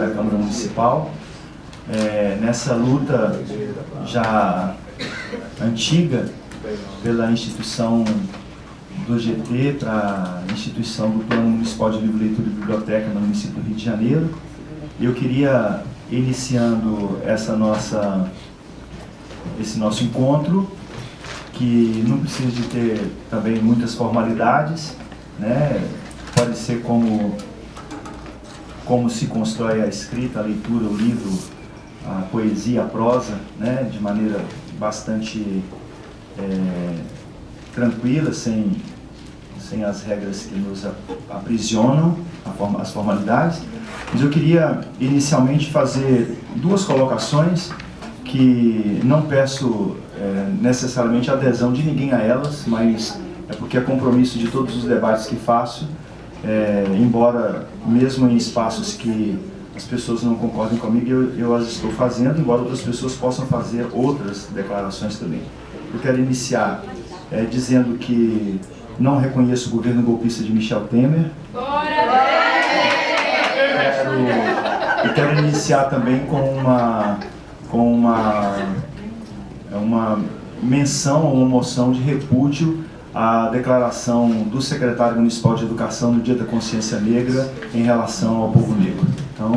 da Câmara Municipal. É, nessa luta já antiga pela instituição do GT para a instituição do Plano Municipal de Livro, Leitura e Biblioteca no município do Rio de Janeiro. Eu queria, iniciando essa nossa, esse nosso encontro, que não precisa de ter também muitas formalidades, né? pode ser como, como se constrói a escrita, a leitura, o livro, a poesia, a prosa, né? de maneira bastante é, tranquila, sem, sem as regras que nos aprisionam, as formalidades. Mas eu queria inicialmente fazer duas colocações que não peço é, necessariamente adesão de ninguém a elas, mas é porque é compromisso de todos os debates que faço, é, embora mesmo em espaços que as pessoas não concordem comigo, eu, eu as estou fazendo, embora outras pessoas possam fazer outras declarações também. Eu quero iniciar é, dizendo que não reconheço o governo golpista de Michel Temer. Quero, e quero iniciar também com uma, com uma, uma menção, uma moção de repúdio à declaração do secretário municipal de educação no Dia da Consciência Negra em relação ao povo negro. Então,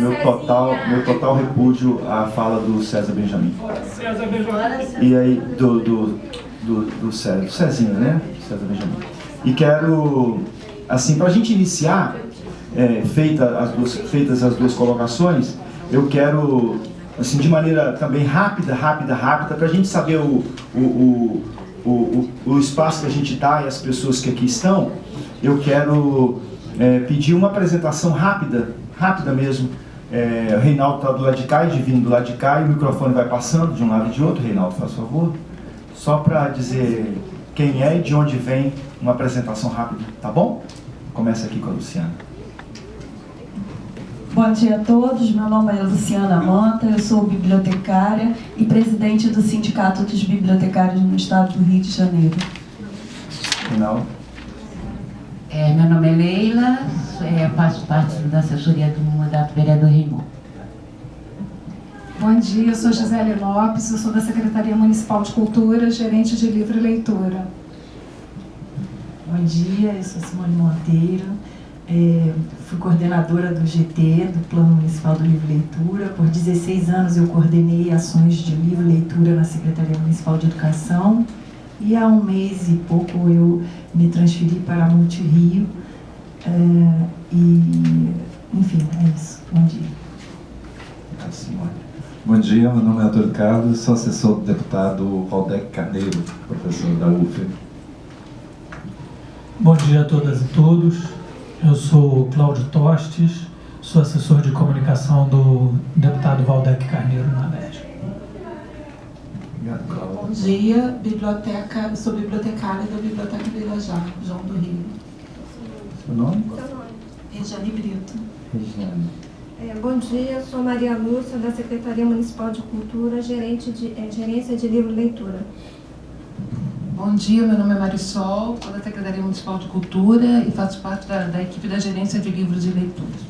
meu, meu, total, meu total repúdio à fala do César Benjamin. César Benjamin. E aí, do, do, do, do, César, do Cezinha, né? César Benjamin. E quero, assim, para a gente iniciar, é, feita as duas, feitas as duas colocações, eu quero, assim, de maneira também rápida, rápida, rápida, para a gente saber o, o, o, o, o espaço que a gente está e as pessoas que aqui estão, eu quero é, pedir uma apresentação rápida rápida mesmo. É, o Reinaldo está do lado de cá e Divino do lado de cá e o microfone vai passando de um lado e de outro. Reinaldo, faz favor. Só para dizer quem é e de onde vem uma apresentação rápida, tá bom? Começa aqui com a Luciana. Bom dia a todos, meu nome é Luciana Manta, eu sou bibliotecária e presidente do Sindicato dos Bibliotecários no Estado do Rio de Janeiro. Reinaldo. É, meu nome é Leila, é, faço parte da assessoria do mandato vereador Rimon. Bom dia, eu sou Gisele Lopes, eu sou da Secretaria Municipal de Cultura, gerente de livro e leitura. Bom dia, eu sou Simone Monteiro, é, fui coordenadora do GT, do Plano Municipal do Livro e Leitura. Por 16 anos eu coordenei ações de livro e leitura na Secretaria Municipal de Educação. E há um mês e pouco eu me transferi para a Multirio. É, e, enfim, é isso. Bom dia. Bom dia, meu nome é Antônio Carlos, sou assessor do deputado Valdec Carneiro, professor da UF. Bom dia a todas e todos. Eu sou Cláudio Tostes, sou assessor de comunicação do deputado Valdec Carneiro na LERJ. Bom dia, biblioteca, sou bibliotecária da Biblioteca do Irajá, João do Rio. Seu nome? Regiane Brito. Regiane. É, bom dia, sou Maria Lúcia, da Secretaria Municipal de Cultura, gerente de, é, gerência de livro e leitura. Bom dia, meu nome é Marisol, sou da Secretaria Municipal de Cultura e faço parte da, da equipe da gerência de livros e leituras.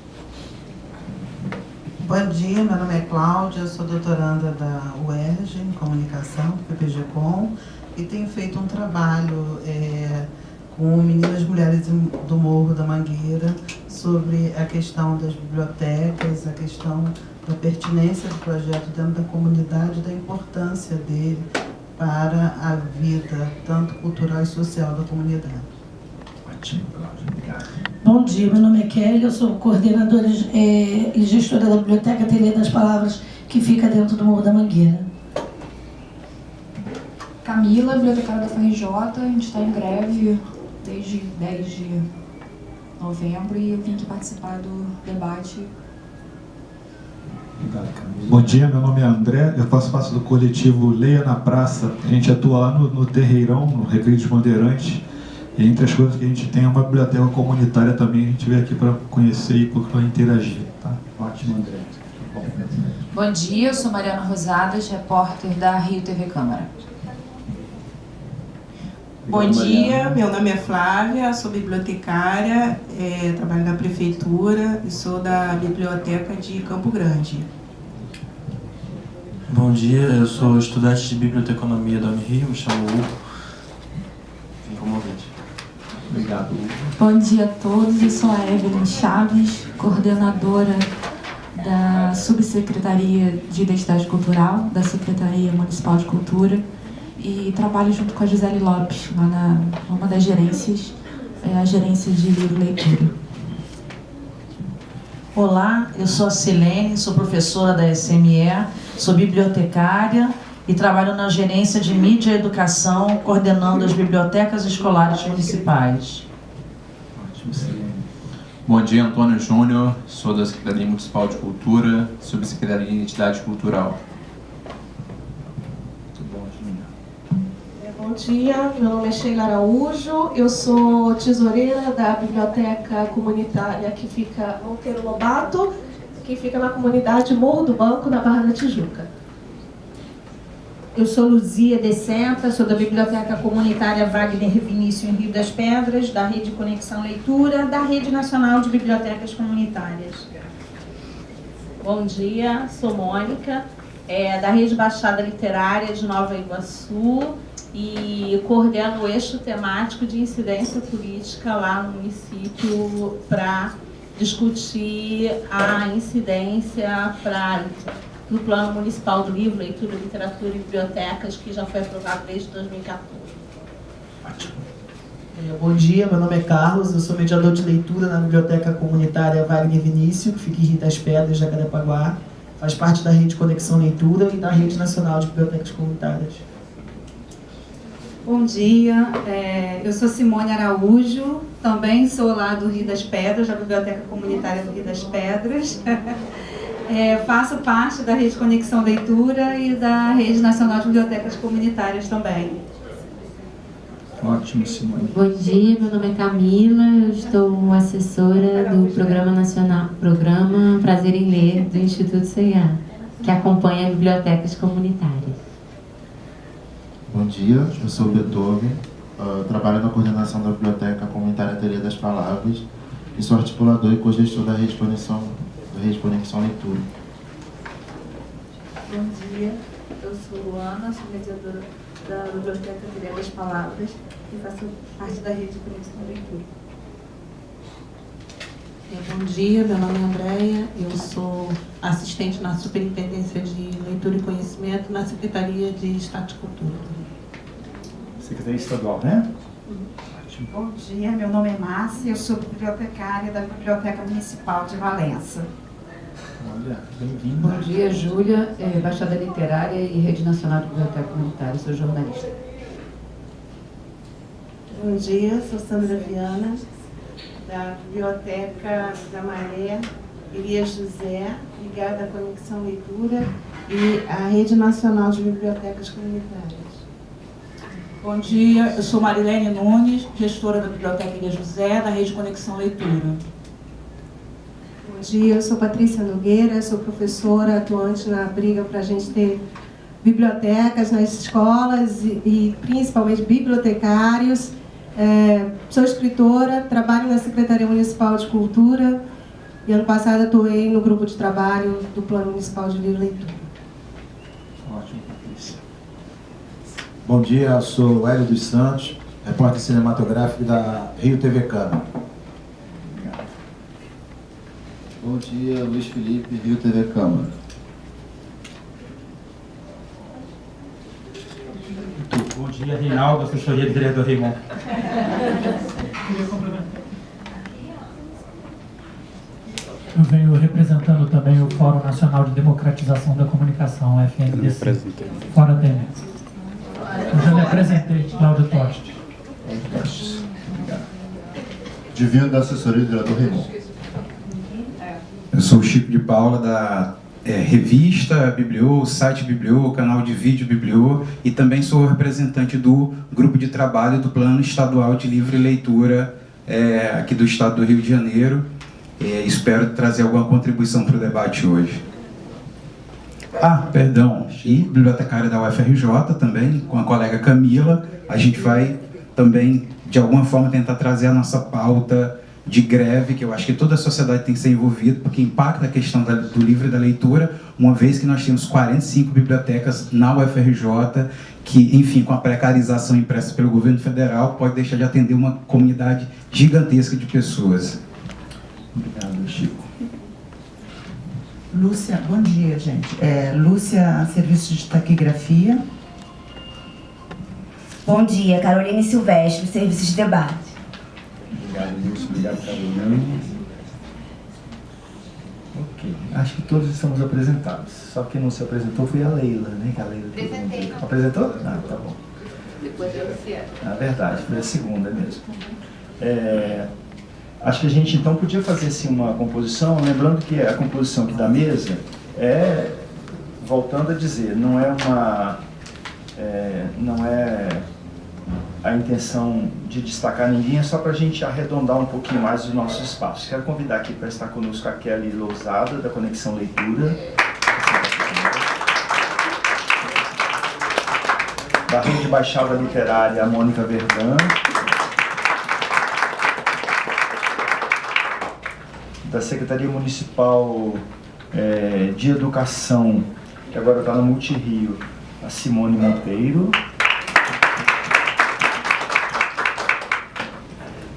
Bom dia, meu nome é Cláudia, sou doutoranda da UERJ em Comunicação, PPG-Com, e tenho feito um trabalho é, com meninas mulheres do Morro da Mangueira sobre a questão das bibliotecas, a questão da pertinência do projeto dentro da comunidade, da importância dele para a vida, tanto cultural e social da comunidade. Ótimo, Cláudia, obrigado. Bom dia, meu nome é Kelly, eu sou coordenadora é, e gestora da Biblioteca Ateliê das Palavras, que fica dentro do Morro da Mangueira. Camila, bibliotecária da FRJ, a gente está em greve desde 10 de novembro e eu vim aqui participar do debate. Bom dia, meu nome é André, eu faço parte do coletivo Leia na Praça. A gente atua lá no, no Terreirão, no Recreio dos Bandeirantes. E entre as coisas que a gente tem é uma biblioteca comunitária também. A gente veio aqui para conhecer e para interagir. Tá? Ótimo, André. Bom dia, eu sou Mariana Rosadas, repórter da Rio TV Câmara. Bom dia, meu nome é Flávia, sou bibliotecária, é, trabalho na prefeitura e sou da biblioteca de Campo Grande. Bom dia, eu sou estudante de biblioteconomia da Unirio, me chamo Hugo. Vim como ouvinte. Obrigado, Hugo. Bom dia a todos, eu sou a Evelyn Chaves, coordenadora da Subsecretaria de Identidade Cultural, da Secretaria Municipal de Cultura e trabalho junto com a Gisele Lopes, lá na uma das gerências, é a gerência de livro leitura. Olá, eu sou a Silene, sou professora da SME, sou bibliotecária e trabalho na gerência de mídia e educação, coordenando as bibliotecas escolares municipais. Bom dia, Antônio Júnior, sou da Secretaria Municipal de Cultura, Subsecretaria de Identidade Cultural. Bom dia, meu nome é Sheila Araújo, eu sou tesoureira da biblioteca comunitária que fica Monteiro Lobato, que fica na comunidade Morro do Banco, na Barra da Tijuca. Eu sou Luzia de Senta, sou da Biblioteca Comunitária Wagner Vinícius em Rio das Pedras, da Rede Conexão Leitura, da Rede Nacional de Bibliotecas Comunitárias. Bom dia, sou Mônica, é, da Rede Baixada Literária de Nova Iguaçu e coordeno o eixo temático de incidência política lá no município para discutir a incidência para no Plano Municipal do Livro, Leitura, Literatura e Bibliotecas, que já foi aprovado desde 2014. É, bom dia, meu nome é Carlos, eu sou mediador de leitura na Biblioteca Comunitária Wagner Vinícius, que fica em Rio das Pedras, Jacarepaguá. Faz parte da Rede Conexão Leitura e da Rede Nacional de Bibliotecas Comunitárias. Bom dia, é, eu sou Simone Araújo, também sou lá do Rio das Pedras, da Biblioteca Comunitária do Rio das Pedras. É, faço parte da Rede Conexão Leitura e da Rede Nacional de Bibliotecas Comunitárias também. Ótimo, Simone. Bom dia, meu nome é Camila, eu estou assessora do Programa Nacional, Programa Prazer em Ler do Instituto CIA, que acompanha bibliotecas comunitárias. Bom dia, eu sou o Beethoven, uh, trabalho na coordenação da Biblioteca Comunitária Teoria das Palavras e sou articulador e co-gestor da Rede Conexão da Leitura. Bom dia, eu sou Ana, sou mediadora da Biblioteca Teoria das Palavras e faço parte da Rede Conexão Leitura. Bom dia, meu nome é Andréia, eu sou assistente na Superintendência de Leitura e Conhecimento na Secretaria de Estado e Cultura. Secretaria Estadual, né? Bom dia, meu nome é Márcia, eu sou bibliotecária da Biblioteca Municipal de Valença. Olha, bem-vinda. Bom dia, Júlia, é, Baixada Literária e Rede Nacional de Biblioteca Comunitária, sou jornalista. Bom dia, sou Sandra Viana, da Biblioteca da Maré, Elias José, ligada à Conexão Leitura e à Rede Nacional de Bibliotecas Comunitárias. Bom dia, eu sou Marilene Nunes, gestora da Biblioteca Ilha José, da Rede Conexão Leitura. Bom dia, eu sou Patrícia Nogueira, sou professora atuante na briga para a gente ter bibliotecas nas escolas e, e principalmente bibliotecários. É, sou escritora, trabalho na Secretaria Municipal de Cultura e ano passado atuei no grupo de trabalho do Plano Municipal de Livro e Leitura. Ótimo, Patrícia. Bom dia, eu sou Hélio dos Santos, repórter cinematográfico da Rio TV Câmara. Bom dia, Luiz Felipe, Rio TV Câmara. Bom dia, Reinaldo, assessoria do vereador Raimon. Eu venho representando também o Fórum Nacional de Democratização da Comunicação, FNDC. Fora Temer. Já me apresentei, Cláudio Toste. Divino da assessoria do vereador Raimon. Eu sou o Chico de Paula, da é, revista Bibliô, site Bibliô, canal de vídeo Bibliô e também sou representante do grupo de trabalho do Plano Estadual de Livre Leitura é, aqui do Estado do Rio de Janeiro. É, espero trazer alguma contribuição para o debate hoje. Ah, perdão, e bibliotecária da UFRJ também, com a colega Camila, a gente vai também, de alguma forma, tentar trazer a nossa pauta de greve, que eu acho que toda a sociedade tem que ser envolvida, porque impacta a questão do livro e da leitura, uma vez que nós temos 45 bibliotecas na UFRJ, que, enfim, com a precarização impressa pelo governo federal, pode deixar de atender uma comunidade gigantesca de pessoas. Obrigado, Chico. Lúcia, bom dia, gente. É, Lúcia, serviço de taquigrafia. Bom dia, Caroline Silvestre, serviço de debate. Obrigado, Lúcia. Obrigado, Caroline. Ok. Acho que todos estamos apresentados. Só quem não se apresentou foi a Leila, né? Que a Leila Apresentei. Apresentou? Ah, tá bom. Depois da Luciana. Na verdade, foi a segunda mesmo. É, acho que a gente então podia fazer assim, uma composição, lembrando que a composição aqui da mesa é, voltando a dizer, não é uma. É, não é a intenção de destacar ninguém, é só para a gente arredondar um pouquinho mais os nossos espaços. Quero convidar aqui para estar conosco a Kelly Lousada, da Conexão Leitura. Da Rede Baixada Literária, a Mônica Verdun. Da Secretaria Municipal eh, de Educação, que agora está no Multirio, a Simone Monteiro.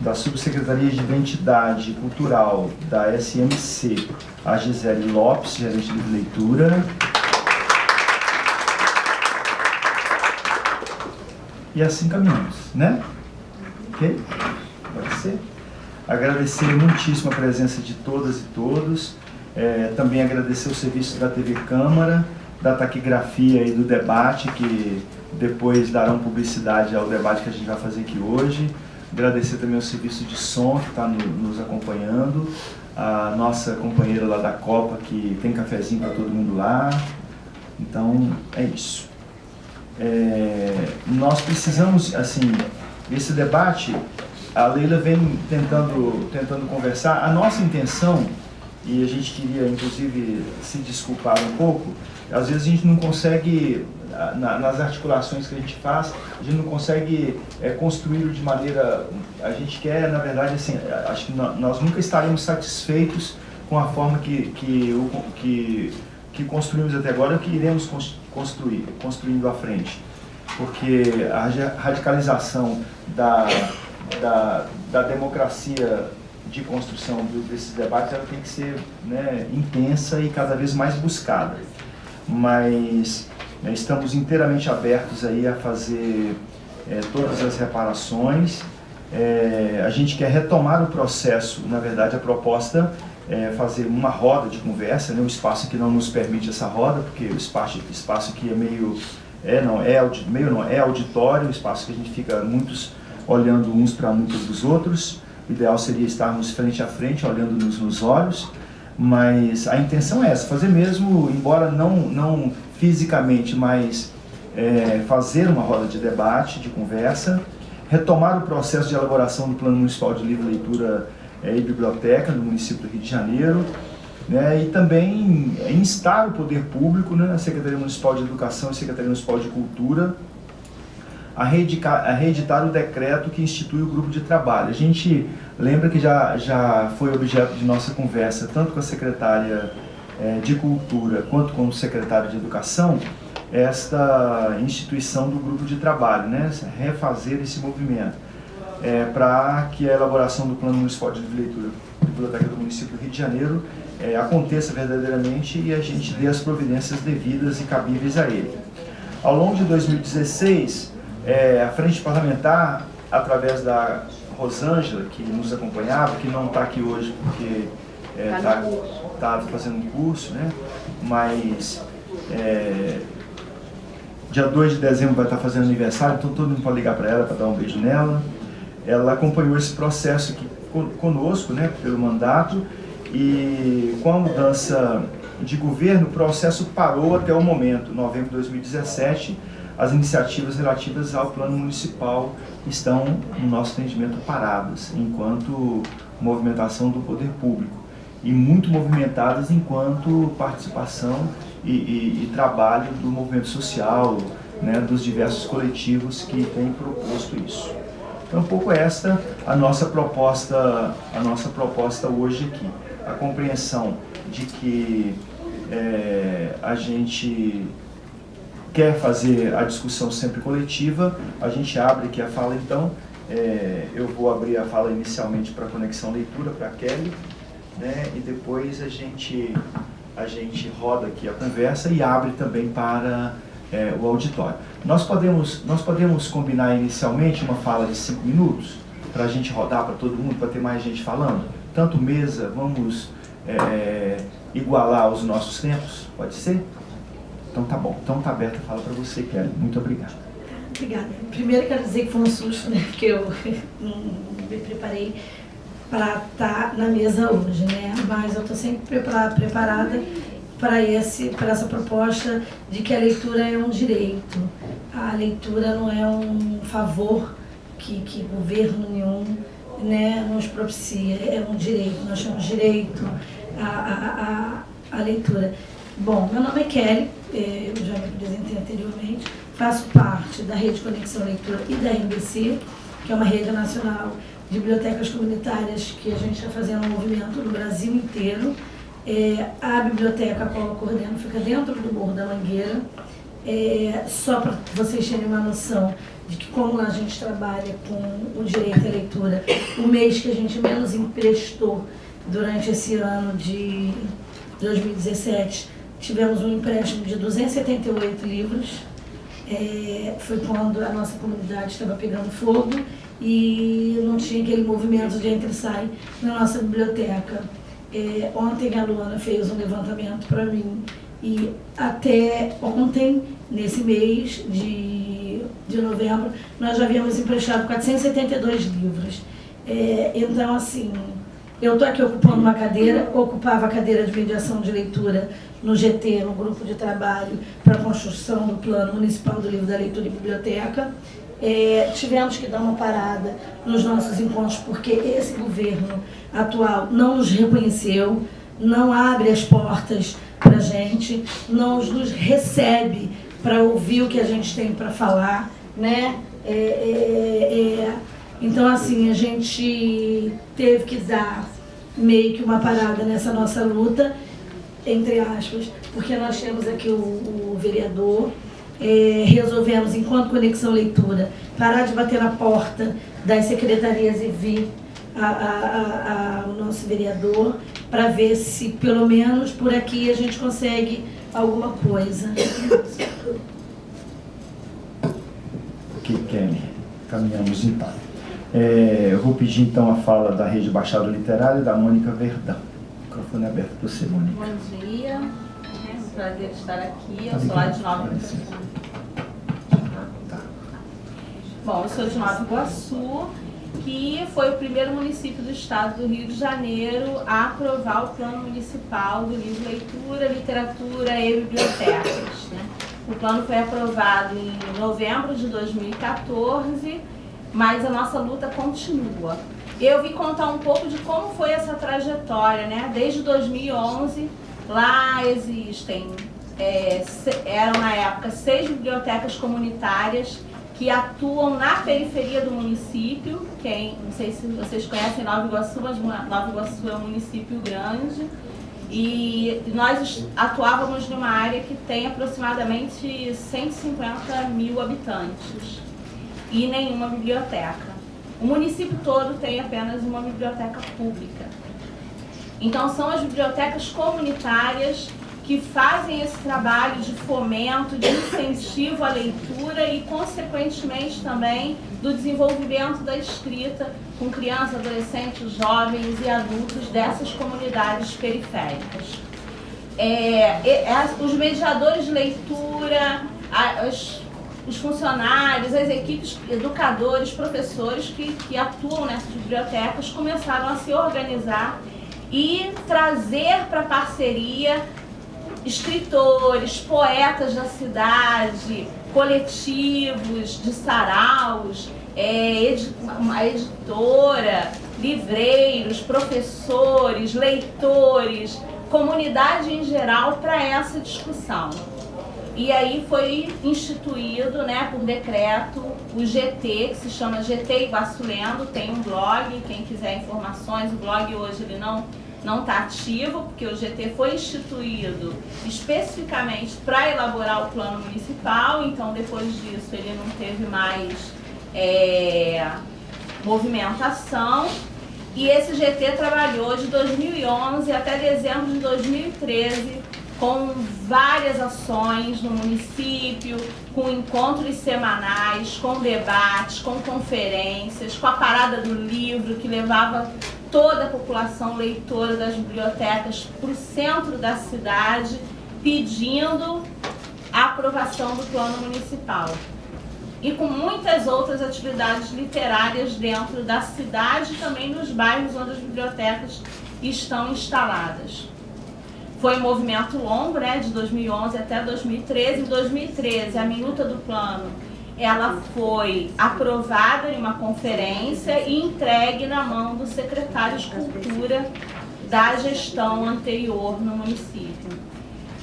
da Subsecretaria de Identidade Cultural da SMC, a Gisele Lopes, gerente de leitura. E assim caminhamos, né? Ok? Pode ser? Agradecer muitíssimo a presença de todas e todos. É, também agradecer o serviço da TV Câmara, da taquigrafia e do debate, que depois darão publicidade ao debate que a gente vai fazer aqui hoje. Agradecer também ao serviço de som que está no, nos acompanhando, a nossa companheira lá da Copa, que tem cafezinho para todo mundo lá. Então, é isso. É, nós precisamos, assim, esse debate, a Leila vem tentando, tentando conversar. A nossa intenção, e a gente queria, inclusive, se desculpar um pouco, às vezes a gente não consegue na, nas articulações que a gente faz, a gente não consegue é, construí-lo de maneira. A gente quer, na verdade, assim, acho que nós nunca estaremos satisfeitos com a forma que, que, que, que construímos até agora, que iremos construir, construindo à frente. Porque a radicalização da, da, da democracia de construção desses debates ela tem que ser né, intensa e cada vez mais buscada. Mas né, estamos inteiramente abertos aí a fazer é, todas as reparações. É, a gente quer retomar o processo, na verdade a proposta é fazer uma roda de conversa, né, um espaço que não nos permite essa roda, porque o espaço, espaço aqui é meio, é, não, é, meio não, é auditório, um espaço que a gente fica muitos olhando uns para muitos dos outros. O ideal seria estarmos frente a frente, olhando-nos nos olhos, mas a intenção é essa, fazer mesmo, embora não, não fisicamente, mas é, fazer uma roda de debate, de conversa, retomar o processo de elaboração do Plano Municipal de Livre Leitura é, e Biblioteca no município do Rio de Janeiro, né, e também instar o poder público, né, a Secretaria Municipal de Educação e a Secretaria Municipal de Cultura, a, reeditar, a reeditar o decreto que institui o grupo de trabalho. A gente lembra que já, já foi objeto de nossa conversa, tanto com a secretária é, de Cultura quanto com o secretário de Educação esta instituição do grupo de trabalho, né? refazer esse movimento é, para que a elaboração do Plano Municipal de Leitura Biblioteca do município do Rio de Janeiro é, aconteça verdadeiramente e a gente dê as providências devidas e cabíveis a ele. Ao longo de 2016, é, a Frente Parlamentar, através da Rosângela, que nos acompanhava, que não está aqui hoje porque está é, tá, tá fazendo um curso, né? mas é, dia 2 de dezembro vai estar tá fazendo aniversário, então todo mundo pode ligar para ela para dar um beijo nela. Ela acompanhou esse processo aqui conosco, né, pelo mandato, e com a mudança de governo, o processo parou até o momento, novembro de 2017, as iniciativas relativas ao plano municipal estão, no nosso entendimento, paradas, enquanto movimentação do poder público e muito movimentadas enquanto participação e, e, e trabalho do movimento social, né, dos diversos coletivos que têm proposto isso. Então, um pouco esta a nossa proposta, a nossa proposta hoje aqui. A compreensão de que é, a gente quer fazer a discussão sempre coletiva, a gente abre aqui a fala então, é, eu vou abrir a fala inicialmente para conexão leitura, para Kelly, né, e depois a gente, a gente roda aqui a conversa e abre também para é, o auditório. Nós podemos, nós podemos combinar inicialmente uma fala de cinco minutos, para a gente rodar para todo mundo, para ter mais gente falando? Tanto mesa, vamos é, igualar os nossos tempos? Pode ser? Então tá bom. Então tá aberta a fala para você, Kelly. Muito obrigado. Obrigada. Primeiro quero dizer que foi um susto, né? Porque eu não me preparei para estar tá na mesa hoje, né? Mas eu estou sempre preparada para esse para essa proposta de que a leitura é um direito. A leitura não é um favor que, que governo nenhum né, nos propicia, é um direito, nós chamamos direito à, à, à, à leitura. Bom, meu nome é Kelly, eu já me apresentei anteriormente, faço parte da Rede Conexão Leitura e da RBC, que é uma rede nacional de bibliotecas comunitárias que a gente está fazendo um movimento no Brasil inteiro. É, a biblioteca a qual eu coordeno fica dentro do Morro da Mangueira. É, só para vocês terem uma noção de que como a gente trabalha com o direito à leitura, o mês que a gente menos emprestou durante esse ano de 2017, tivemos um empréstimo de 278 livros. É, foi quando a nossa comunidade estava pegando fogo e não tinha aquele movimento de entra e sai na nossa biblioteca. É, ontem a Luana fez um levantamento para mim e até ontem, nesse mês de, de novembro, nós já havíamos emprestado 472 livros. É, então, assim, eu estou aqui ocupando uma cadeira, ocupava a cadeira de mediação de leitura no GT, no grupo de trabalho para a construção do Plano Municipal do Livro da Leitura e Biblioteca. É, tivemos que dar uma parada nos nossos encontros porque esse governo atual não nos reconheceu, não abre as portas para a gente, não nos recebe para ouvir o que a gente tem para falar, né? É, é, é, então, assim, a gente teve que dar meio que uma parada nessa nossa luta, entre aspas, porque nós temos aqui o, o vereador, é, resolvemos, enquanto Conexão Leitura, parar de bater na porta das secretarias e vir a, a, a, nosso vereador para ver se, pelo menos, por aqui a gente consegue alguma coisa. Ok, Kelly. Caminhamos então. É, eu vou pedir então a fala da Rede Baixada Literária da Mônica Verdão. Microfone aberto para você, Mônica. Bom dia, é um prazer estar aqui. Eu sou lá de Nova Iguaçu. Tá. Bom, eu sou de Nova Iguaçu, que foi o primeiro município do estado do Rio de Janeiro a aprovar o plano municipal do livro Leitura, Literatura e Bibliotecas. Né? O plano foi aprovado em novembro de 2014 mas a nossa luta continua. Eu vim contar um pouco de como foi essa trajetória, né? Desde 2011, lá existem, é, eram na época seis bibliotecas comunitárias que atuam na periferia do município. Quem, não sei se vocês conhecem Nova Iguaçu, mas Nova Iguaçu é um município grande. E nós atuávamos numa área que tem aproximadamente 150 mil habitantes e nenhuma biblioteca. O município todo tem apenas uma biblioteca pública. Então são as bibliotecas comunitárias que fazem esse trabalho de fomento, de incentivo à leitura e, consequentemente, também do desenvolvimento da escrita com crianças, adolescentes, jovens e adultos dessas comunidades periféricas. É, os mediadores de leitura, as os funcionários, as equipes, educadores, professores que, que atuam nessas bibliotecas começaram a se organizar e trazer para parceria escritores, poetas da cidade, coletivos de saraus, é, uma editora, livreiros, professores, leitores, comunidade em geral para essa discussão. E aí foi instituído, né, por decreto, o GT, que se chama GT Iguaçu Lendo, tem um blog, quem quiser informações, o blog hoje ele não não está ativo, porque o GT foi instituído especificamente para elaborar o plano municipal, então depois disso ele não teve mais é, movimentação. E esse GT trabalhou de 2011 até dezembro de 2013 com várias ações no município, com encontros semanais, com debates, com conferências, com a parada do livro que levava toda a população leitora das bibliotecas para o centro da cidade, pedindo a aprovação do plano municipal. E com muitas outras atividades literárias dentro da cidade e também nos bairros onde as bibliotecas estão instaladas. Foi um movimento longo, né, de 2011 até 2013. Em 2013, a minuta do plano ela foi aprovada em uma conferência e entregue na mão do secretário de Cultura da gestão anterior no município.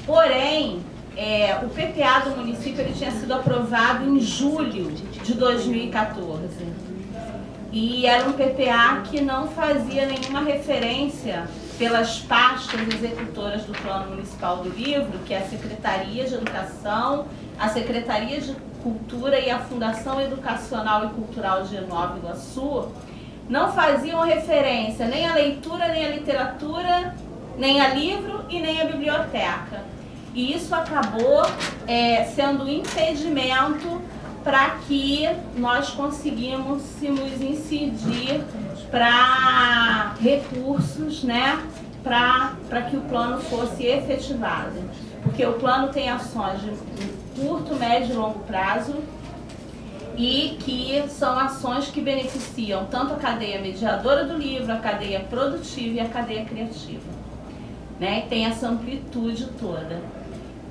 Porém, é, o PPA do município ele tinha sido aprovado em julho de 2014. E era um PPA que não fazia nenhuma referência pelas pastas executoras do Plano Municipal do Livro, que é a Secretaria de Educação, a Secretaria de Cultura e a Fundação Educacional e Cultural de Nova Iguaçu não faziam referência nem à leitura, nem à literatura, nem a livro e nem à biblioteca. E isso acabou é, sendo um impedimento para que nós conseguíssemos incidir para recursos, né, para que o plano fosse efetivado. Porque o plano tem ações de curto, médio e longo prazo e que são ações que beneficiam tanto a cadeia mediadora do livro, a cadeia produtiva e a cadeia criativa. Né? E tem essa amplitude toda.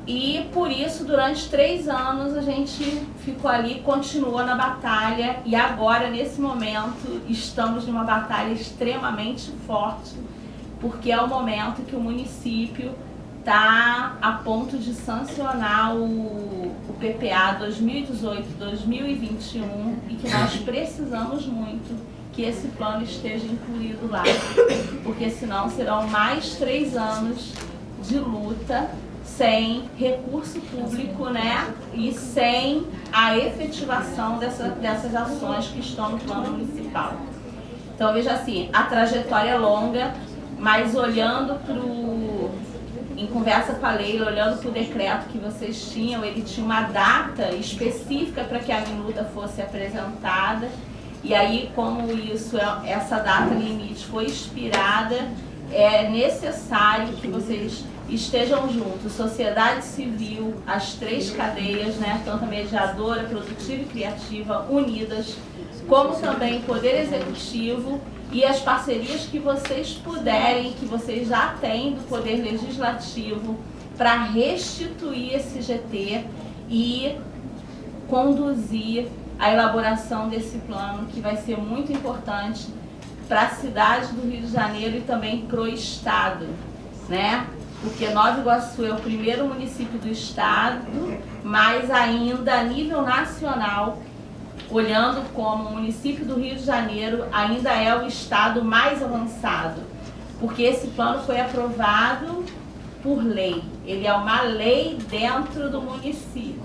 E por isso, durante três anos, a gente ficou ali, continuou na batalha. E agora, nesse momento, estamos numa batalha extremamente forte, porque é o momento que o município está a ponto de sancionar o, o PPA 2018-2021 e que nós precisamos muito que esse plano esteja incluído lá, porque senão serão mais três anos de luta sem recurso público né, e sem a efetivação dessa, dessas ações que estão no plano municipal. Então veja assim, a trajetória é longa, mas olhando para o em conversa com a Leila, olhando para o decreto que vocês tinham, ele tinha uma data específica para que a minuta fosse apresentada. E aí, como isso, é, essa data limite foi expirada, é necessário que vocês estejam juntos, sociedade civil, as três cadeias, né, tanto a mediadora, produtiva e criativa, unidas, como também poder executivo e as parcerias que vocês puderem, que vocês já têm do Poder Legislativo, para restituir esse GT e conduzir a elaboração desse plano, que vai ser muito importante para a cidade do Rio de Janeiro e também para o Estado, né? Porque Nova Iguaçu é o primeiro município do Estado, mas ainda a nível nacional olhando como o município do Rio de Janeiro ainda é o estado mais avançado, porque esse plano foi aprovado por lei. Ele é uma lei dentro do município.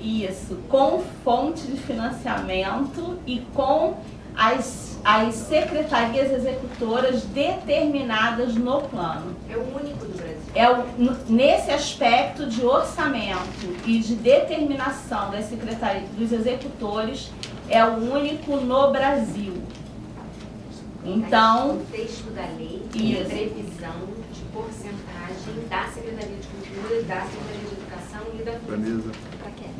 Isso, com fonte de financiamento e com as, as secretarias executoras determinadas no plano. É o único do Brasil. É o, nesse aspecto de orçamento e de determinação das secretarias, dos executores, é o único no Brasil. Então. O texto da lei tem previsão de porcentagem da Secretaria de Cultura, da Secretaria de Educação e da Fundação.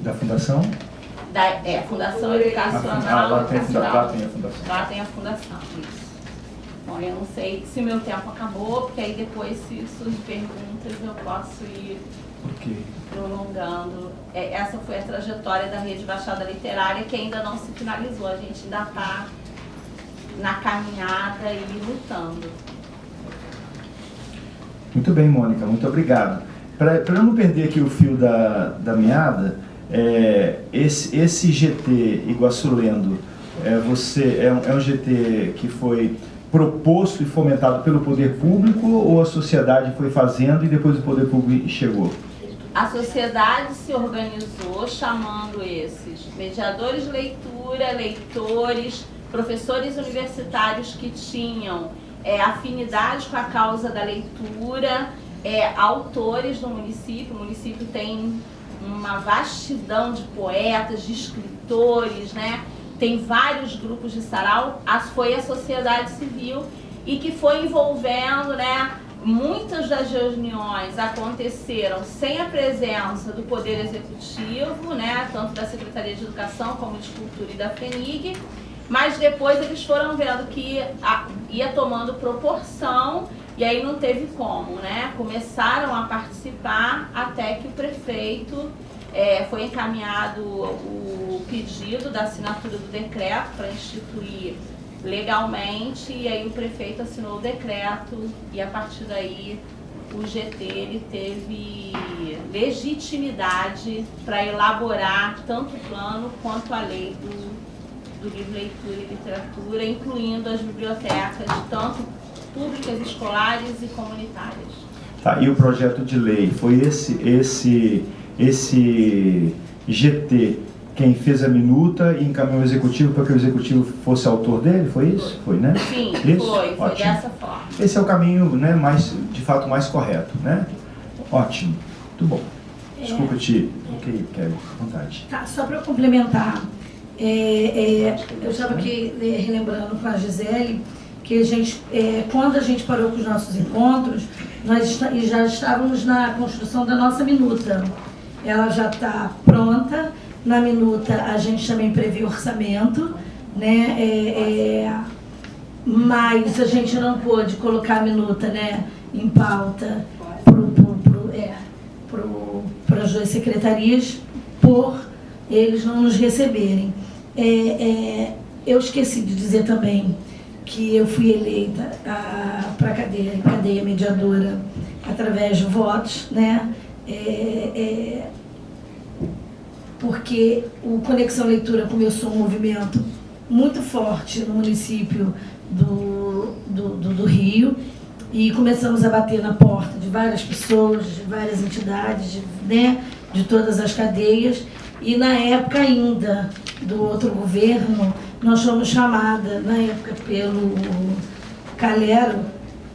Da Fundação? Da, é, Fundação Educacional. Ah, lá tem, lá tem a Fundação. Lá tem a Fundação, isso. Bom, eu não sei se o meu tempo acabou, porque aí depois, se surgem perguntas, eu posso ir okay. prolongando. É, essa foi a trajetória da Rede Baixada Literária, que ainda não se finalizou. A gente ainda está na caminhada e lutando. Muito bem, Mônica, muito obrigado. Para eu não perder aqui o fio da, da meada, é, esse, esse GT Iguaçu Lendo, é, você, é, um, é um GT que foi proposto e fomentado pelo poder público ou a sociedade foi fazendo e depois o poder público chegou? A sociedade se organizou chamando esses mediadores de leitura, leitores, professores universitários que tinham é, afinidade com a causa da leitura, é, autores do município. O município tem uma vastidão de poetas, de escritores, né? tem vários grupos de sarau, foi a sociedade civil e que foi envolvendo, né, muitas das reuniões aconteceram sem a presença do Poder Executivo, né, tanto da Secretaria de Educação como de Cultura e da FENIG, mas depois eles foram vendo que ia tomando proporção e aí não teve como, né? Começaram a participar até que o prefeito é, foi encaminhado o pedido da assinatura do decreto para instituir legalmente e aí o prefeito assinou o decreto e a partir daí o GT ele teve legitimidade para elaborar tanto o plano quanto a lei do, do livro leitura e literatura, incluindo as bibliotecas, tanto públicas, escolares e comunitárias. Tá, e o projeto de lei foi esse, esse, esse GT quem fez a minuta e encaminhou o executivo para que o executivo fosse autor dele, foi isso? Foi, né? Sim, isso? foi, foi Ótimo. dessa forma. Esse é o caminho, né, mais, de fato, mais correto, né? Ótimo, muito bom. Desculpa te... Ok, Kelly, vontade. Tá, só para complementar, é, é, eu estava aqui é, relembrando com a Gisele que a gente, é, quando a gente parou com os nossos encontros, nós já estávamos na construção da nossa minuta. Ela já está pronta, na minuta a gente também previu orçamento, né? É, é, mas a gente não pôde colocar a minuta né, em pauta para é, as duas secretarias por eles não nos receberem. É, é, eu esqueci de dizer também que eu fui eleita para a cadeia, cadeia mediadora através de votos, né? É, é, porque o Conexão Leitura começou um movimento muito forte no município do, do, do, do Rio e começamos a bater na porta de várias pessoas, de várias entidades, de, né, de todas as cadeias. E na época ainda do outro governo, nós fomos chamada, na época pelo Calero,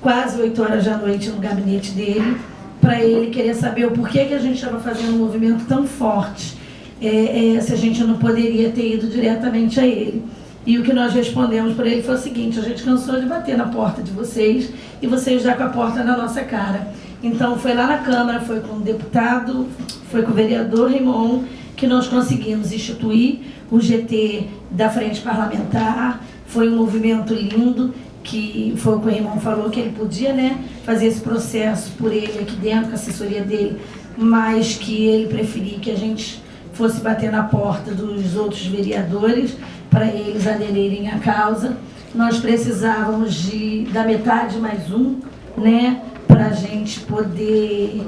quase 8 horas da noite no gabinete dele, para ele querer saber o porquê que a gente estava fazendo um movimento tão forte é, é, se a gente não poderia ter ido diretamente a ele. E o que nós respondemos para ele foi o seguinte, a gente cansou de bater na porta de vocês e vocês já com a porta na nossa cara. Então foi lá na Câmara, foi com o deputado, foi com o vereador Raimon, que nós conseguimos instituir o GT da Frente Parlamentar. Foi um movimento lindo, que foi o que o Raimon falou, que ele podia né, fazer esse processo por ele aqui dentro, com a assessoria dele, mas que ele preferia que a gente fosse bater na porta dos outros vereadores para eles aderirem à causa. Nós precisávamos de, da metade mais um, né, para a gente poder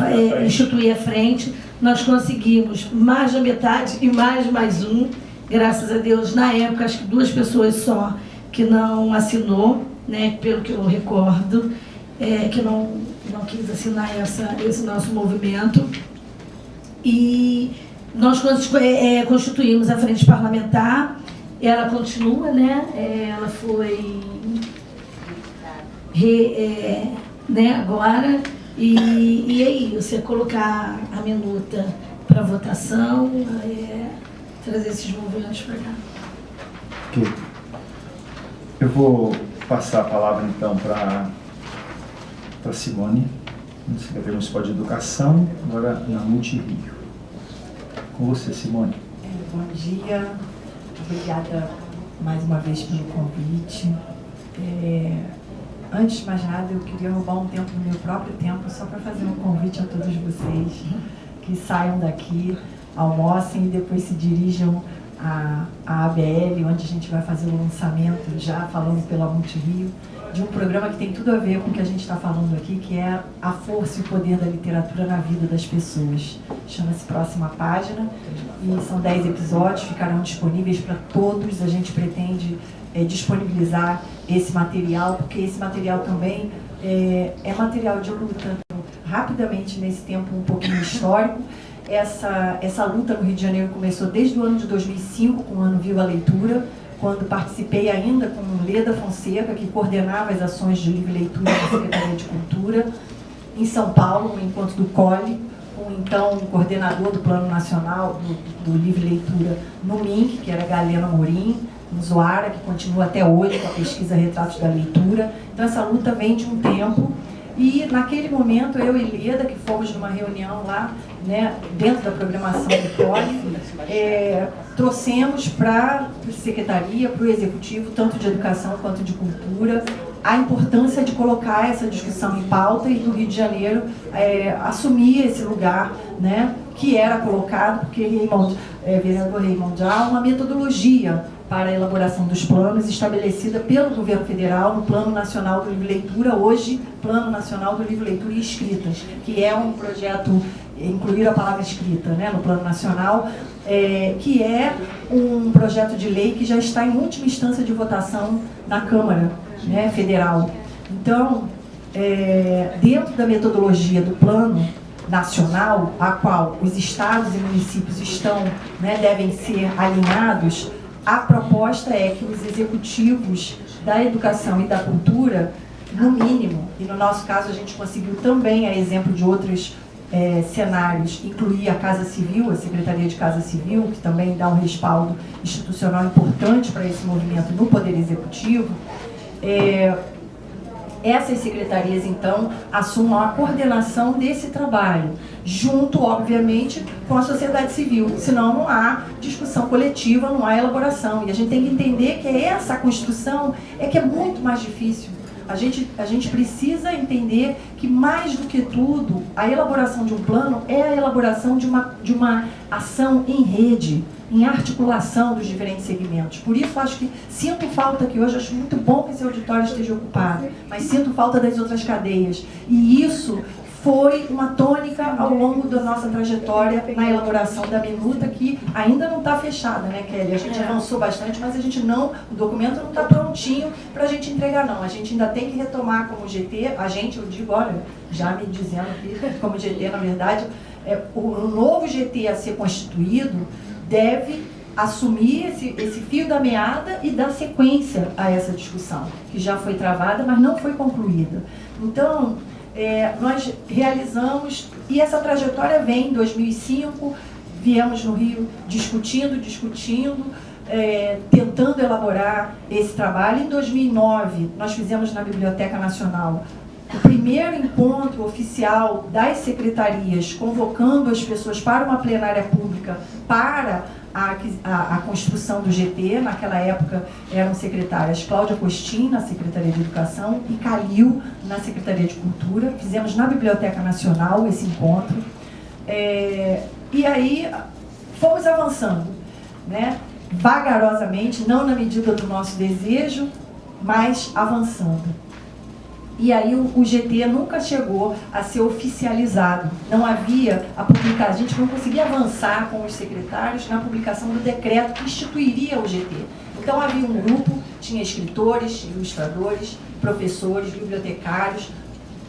é, instituir a frente. Nós conseguimos mais da metade e mais mais um, graças a Deus, na época, acho que duas pessoas só que não assinou, né, pelo que eu recordo, é, que não, não quis assinar essa, esse nosso movimento. E nós é, constituímos a frente parlamentar, ela continua, né? É, ela foi re, é, né, agora, e, e é isso, é colocar a minuta para votação, é, trazer esses movimentos para cá. Ok. Eu vou passar a palavra então para Simone, Secretaria Municipal de Educação, agora na Multirio. Com você, Simone. É, bom dia, obrigada mais uma vez pelo convite. É, antes de mais nada, eu queria roubar um tempo do meu próprio tempo só para fazer um convite a todos vocês que saiam daqui, almocem e depois se dirijam a, a ABL, onde a gente vai fazer o lançamento, já falando pela Multirio, de um programa que tem tudo a ver com o que a gente está falando aqui, que é a força e o poder da literatura na vida das pessoas. Chama-se Próxima Página, e são 10 episódios, ficarão disponíveis para todos. A gente pretende é, disponibilizar esse material, porque esse material também é, é material de luta. Rapidamente, nesse tempo um pouquinho histórico, essa, essa luta no Rio de Janeiro começou desde o ano de 2005, com o Ano Viva a Leitura, quando participei ainda com Leda Fonseca, que coordenava as ações de livre leitura da Secretaria de Cultura, em São Paulo, no encontro do COLE, com então o coordenador do Plano Nacional do, do Livre Leitura no MINC, que era Galena Morim, em Zoara, que continua até hoje com a pesquisa Retratos da Leitura. Então essa luta vem de um tempo e naquele momento, eu e Leda, que fomos numa reunião lá, né, dentro da programação do COLE, é, trouxemos para a Secretaria, para o Executivo, tanto de Educação quanto de Cultura, a importância de colocar essa discussão em pauta e do Rio de Janeiro é, assumir esse lugar né, que era colocado, porque Raymond, é, vereador Raymond há uma metodologia para a elaboração dos planos estabelecida pelo governo federal no Plano Nacional do Livro Leitura, hoje Plano Nacional do Livro Leitura e Escrita, que é um projeto, incluir a palavra escrita né, no Plano Nacional, é, que é um projeto de lei que já está em última instância de votação na Câmara né, Federal. Então, é, dentro da metodologia do plano nacional, a qual os estados e municípios estão, né, devem ser alinhados, a proposta é que os executivos da educação e da cultura, no mínimo, e no nosso caso a gente conseguiu também, a exemplo de outros é, cenários, incluir a Casa Civil, a Secretaria de Casa Civil, que também dá um respaldo institucional importante para esse movimento no Poder Executivo, é, essas secretarias, então, assumam a coordenação desse trabalho, junto, obviamente, com a sociedade civil. Senão não há discussão coletiva, não há elaboração. E a gente tem que entender que essa construção é que é muito mais difícil. A gente, a gente precisa entender que, mais do que tudo, a elaboração de um plano é a elaboração de uma, de uma ação em rede, em articulação dos diferentes segmentos. Por isso, acho que sinto falta que hoje, acho muito bom que esse auditório esteja ocupado, mas sinto falta das outras cadeias. E isso foi uma tônica ao longo da nossa trajetória na elaboração da minuta, que ainda não está fechada, né, Kelly? A gente avançou bastante, mas a gente não, o documento não está prontinho para a gente entregar, não. A gente ainda tem que retomar como GT, a gente, eu digo, olha, já me dizendo aqui, como GT, na verdade, é, o novo GT a ser constituído deve assumir esse, esse fio da meada e dar sequência a essa discussão, que já foi travada, mas não foi concluída. Então, é, nós realizamos, e essa trajetória vem em 2005, viemos no Rio discutindo, discutindo, é, tentando elaborar esse trabalho. Em 2009, nós fizemos na Biblioteca Nacional o primeiro encontro oficial das secretarias, convocando as pessoas para uma plenária pública para a, a, a, construção do GT, naquela época eram secretárias Cláudia Costin, na Secretaria de Educação, e Calil, na Secretaria de Cultura. Fizemos na Biblioteca Nacional esse encontro. É, e aí fomos avançando, né? vagarosamente, não na medida do nosso desejo, mas avançando. E aí o, GT nunca chegou a ser oficializado. Não havia a publicação, a gente não conseguia avançar com os secretários na publicação do decreto que instituiria o GT. Então havia um grupo, tinha escritores, ilustradores, professores, bibliotecários,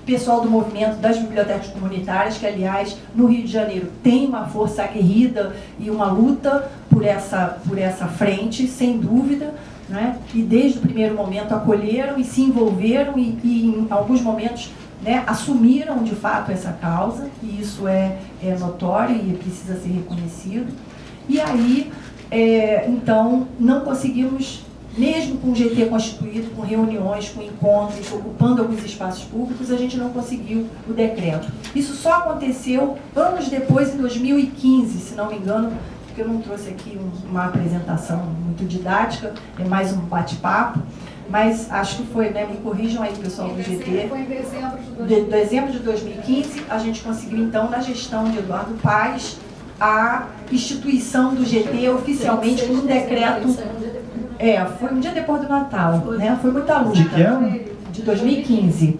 pessoal do movimento das bibliotecas comunitárias, que aliás no Rio de Janeiro tem uma força aguerrida e uma luta por essa, por essa frente, sem dúvida, né? e desde o primeiro momento acolheram e se envolveram e, e em alguns momentos né, assumiram de fato essa causa, e isso é, é notório e precisa ser reconhecido. E aí, é, então, não conseguimos, mesmo com o GT constituído, com reuniões, com encontros, ocupando alguns espaços públicos, a gente não conseguiu o decreto. Isso só aconteceu anos depois, em 2015, se não me engano, porque eu não trouxe aqui uma apresentação muito didática, é mais um bate-papo, mas acho que foi, né, me corrijam aí pessoal do GT. Foi em dezembro de 2015. De, dezembro de 2015, a gente conseguiu então, na gestão de Eduardo Paes, a instituição do GT oficialmente por um decreto. É, foi um dia depois do Natal, né? Foi muita luta. De que ano? De 2015.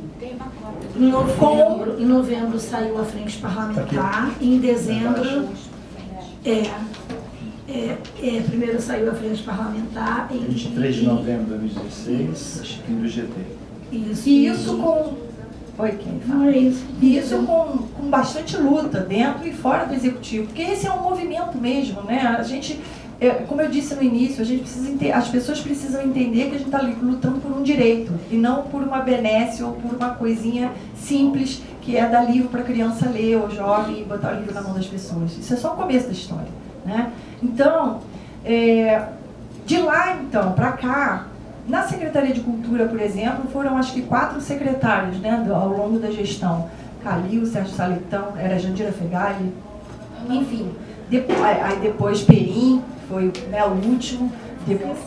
Em novembro, em novembro saiu a frente parlamentar, e em dezembro, é, é, é, primeiro saiu a frente parlamentar. Em, 23 de novembro de 2016, Chiquinho do GT. Isso, e isso com. Oi, quem fala? isso. E isso com, com bastante luta dentro e fora do executivo, porque esse é um movimento mesmo, né? A gente, é, como eu disse no início, a gente precisa as pessoas precisam entender que a gente está lutando por um direito e não por uma benesse ou por uma coisinha simples que é dar livro para a criança ler ou jovem e botar o livro na mão das pessoas. Isso é só o começo da história, né? Então, é, de lá então para cá, na Secretaria de Cultura, por exemplo, foram acho que quatro secretários né, ao longo da gestão. Calil, Sérgio Salitão, era Jandira Fegali, enfim. Depois, aí depois Perim, foi né, o último. Depois,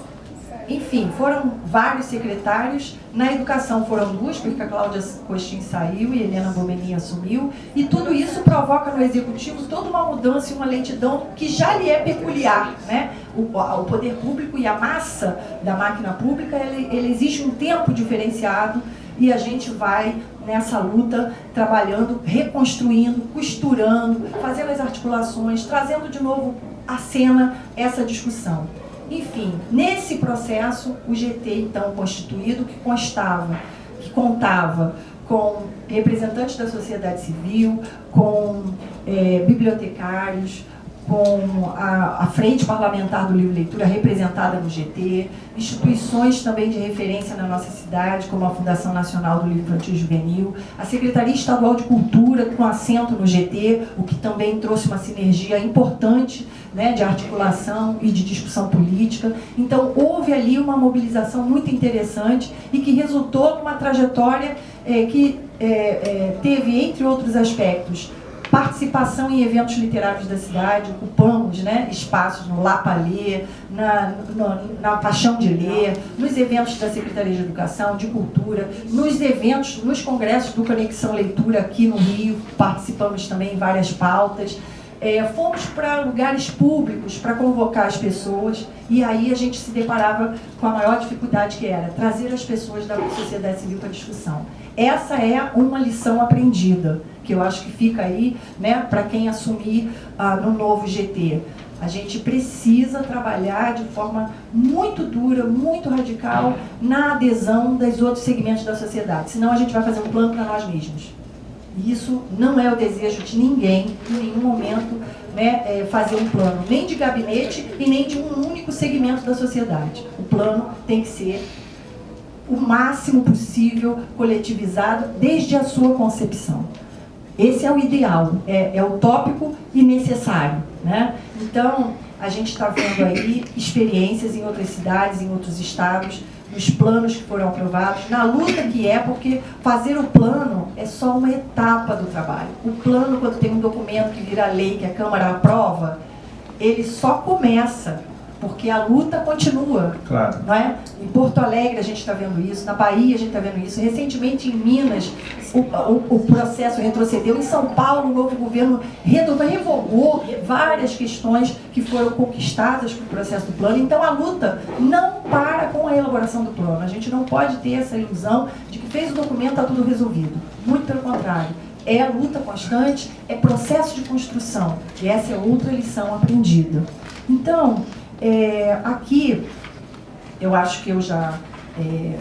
enfim, foram vários secretários. Na educação foram duas, porque a Cláudia Costin saiu e Helena Bomenin assumiu. E tudo isso provoca no executivo toda uma mudança e uma lentidão que já lhe é peculiar. Né? O, o poder público e a massa da máquina pública, ele, ele existe um tempo diferenciado e a gente vai nessa luta trabalhando, reconstruindo, costurando, fazendo as articulações, trazendo de novo à cena essa discussão. Enfim, nesse processo, o GT, então constituído, que constava, que contava com representantes da sociedade civil, com é, bibliotecários, com a, a, Frente Parlamentar do Livro e Leitura representada no GT, instituições também de referência na nossa cidade, como a Fundação Nacional do Livro Infantil Juvenil, a Secretaria Estadual de Cultura, com assento no GT, o que também trouxe uma sinergia importante né, de articulação e de discussão política. Então, houve ali uma mobilização muito interessante e que resultou numa trajetória é, que é, é, teve, entre outros aspectos, participação em eventos literários da cidade, ocupamos né, espaços no Lapalê, na, na Paixão de Ler, nos eventos da Secretaria de Educação, de Cultura, nos eventos, nos congressos do Conexão Leitura aqui no Rio, participamos também em várias pautas. É, fomos para lugares públicos para convocar as pessoas e aí a gente se deparava com a maior dificuldade que era trazer as pessoas da sociedade civil para discussão. Essa é uma lição aprendida que eu acho que fica aí né, para quem assumir ah, no novo GT. A gente precisa trabalhar de forma muito dura, muito radical na adesão dos outros segmentos da sociedade. Senão a gente vai fazer um plano para nós mesmos. Isso não é o desejo de ninguém, em nenhum momento, né, é fazer um plano, nem de gabinete e nem de um único segmento da sociedade. O plano tem que ser o máximo possível coletivizado desde a sua concepção. Esse é o ideal, é, é utópico e necessário. Né? Então, a gente está vendo aí experiências em outras cidades, em outros estados, nos planos que foram aprovados, na luta que é, porque fazer o plano é só uma etapa do trabalho. O plano, quando tem um documento que vira lei, que a Câmara aprova, ele só começa porque a luta continua. Claro. Não é? Em Porto Alegre a gente está vendo isso, na Bahia a gente está vendo isso, recentemente em Minas o, o, o, processo retrocedeu, em São Paulo o novo governo revogou várias questões que foram conquistadas pelo processo do plano, então a luta não para com a elaboração do plano, a gente não pode ter essa ilusão de que fez o documento, está tudo resolvido, muito pelo contrário. É a luta constante, é processo de construção. E essa é outra lição aprendida. Então, é, aqui, eu acho que eu já é,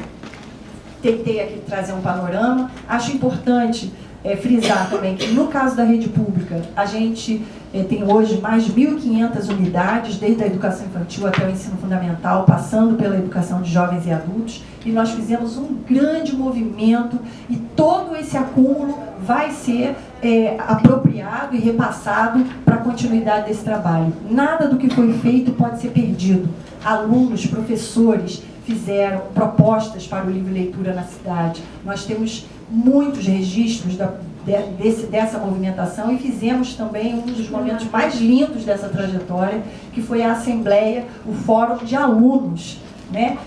tentei aqui trazer um panorama. Acho importante é, frisar também que, no caso da rede pública, a gente é, tem hoje mais de 1.500 unidades, desde a educação infantil até o ensino fundamental, passando pela educação de jovens e adultos, e nós fizemos um grande movimento e todo esse acúmulo vai ser é, apropriado e repassado para a continuidade desse trabalho. Nada do que foi feito pode ser perdido. Alunos, professores fizeram propostas para o livro leitura na cidade. Nós temos muitos registros da, desse, dessa movimentação e fizemos também um dos momentos mais lindos dessa trajetória, que foi a Assembleia, o Fórum de Alunos, né?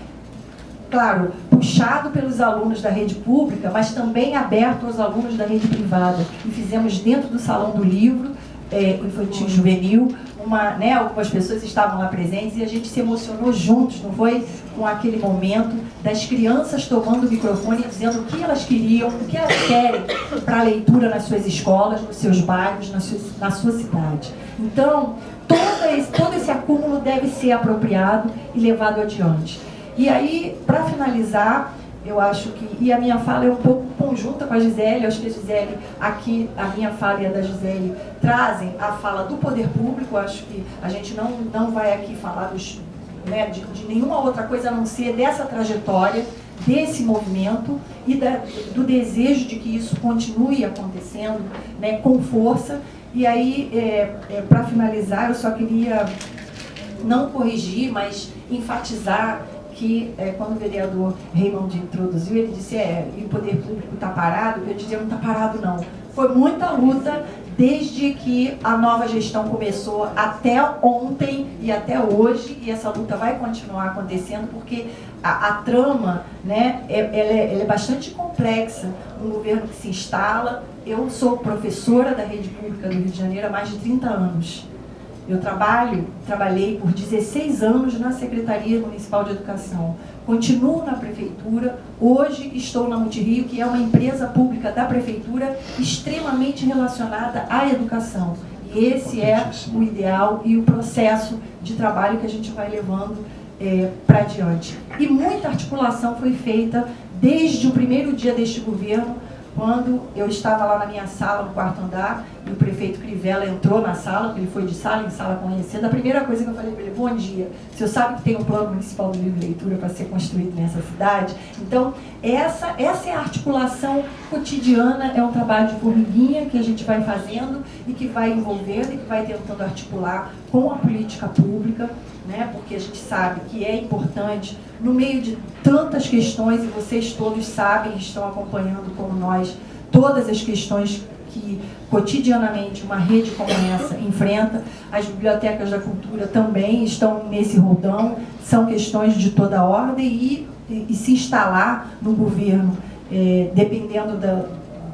claro, puxado pelos alunos da rede pública, mas também aberto aos alunos da rede privada. E fizemos dentro do Salão do Livro, é, infantil juvenil, uma, né, algumas pessoas estavam lá presentes e a gente se emocionou juntos, não foi? Com aquele momento das crianças tomando o microfone e dizendo o que elas queriam, o que elas querem para a leitura nas suas escolas, nos seus bairros, na sua, na sua cidade. Então, todo esse, todo esse acúmulo deve ser apropriado e levado adiante. E aí, para finalizar, eu acho que, e a minha fala é um pouco conjunta com a Gisele, eu acho que a Gisele, aqui, a minha fala e a da Gisele, trazem a fala do poder público, eu acho que a gente não, não vai aqui falar dos, né, de, de nenhuma outra coisa a não ser dessa trajetória, desse movimento e da, do desejo de que isso continue acontecendo né, com força. E aí, é, é, para finalizar, eu só queria não corrigir, mas enfatizar que é, quando o vereador Raymond introduziu, ele disse, é, e o poder público está parado, eu dizia, não está parado não. Foi muita luta desde que a nova gestão começou até ontem e até hoje, e essa luta vai continuar acontecendo, porque a, a trama né, é, ela é, ela é bastante complexa. Um governo que se instala, eu sou professora da rede pública do Rio de Janeiro há mais de 30 anos. Eu trabalho, trabalhei por 16 anos na Secretaria Municipal de Educação. Continuo na Prefeitura, hoje estou na Multirio, que é uma empresa pública da Prefeitura extremamente relacionada à educação. E esse é o ideal e o processo de trabalho que a gente vai levando é, para diante. E muita articulação foi feita desde o primeiro dia deste governo quando eu estava lá na minha sala, no quarto andar, e o prefeito Crivella entrou na sala, ele foi de sala em sala conhecendo, a primeira coisa que eu falei para ele, bom dia, o senhor sabe que tem um plano municipal de leitura para ser construído nessa cidade? Então, essa, essa é a articulação cotidiana, é um trabalho de formiguinha que a gente vai fazendo e que vai envolvendo e que vai tentando articular com a política pública, né? porque a gente sabe que é importante, no meio de tantas questões, e vocês todos sabem, estão acompanhando como nós, todas as questões que cotidianamente uma rede como essa enfrenta, as bibliotecas da cultura também estão nesse rodão, são questões de toda ordem e, e, e se instalar no governo, é, dependendo da,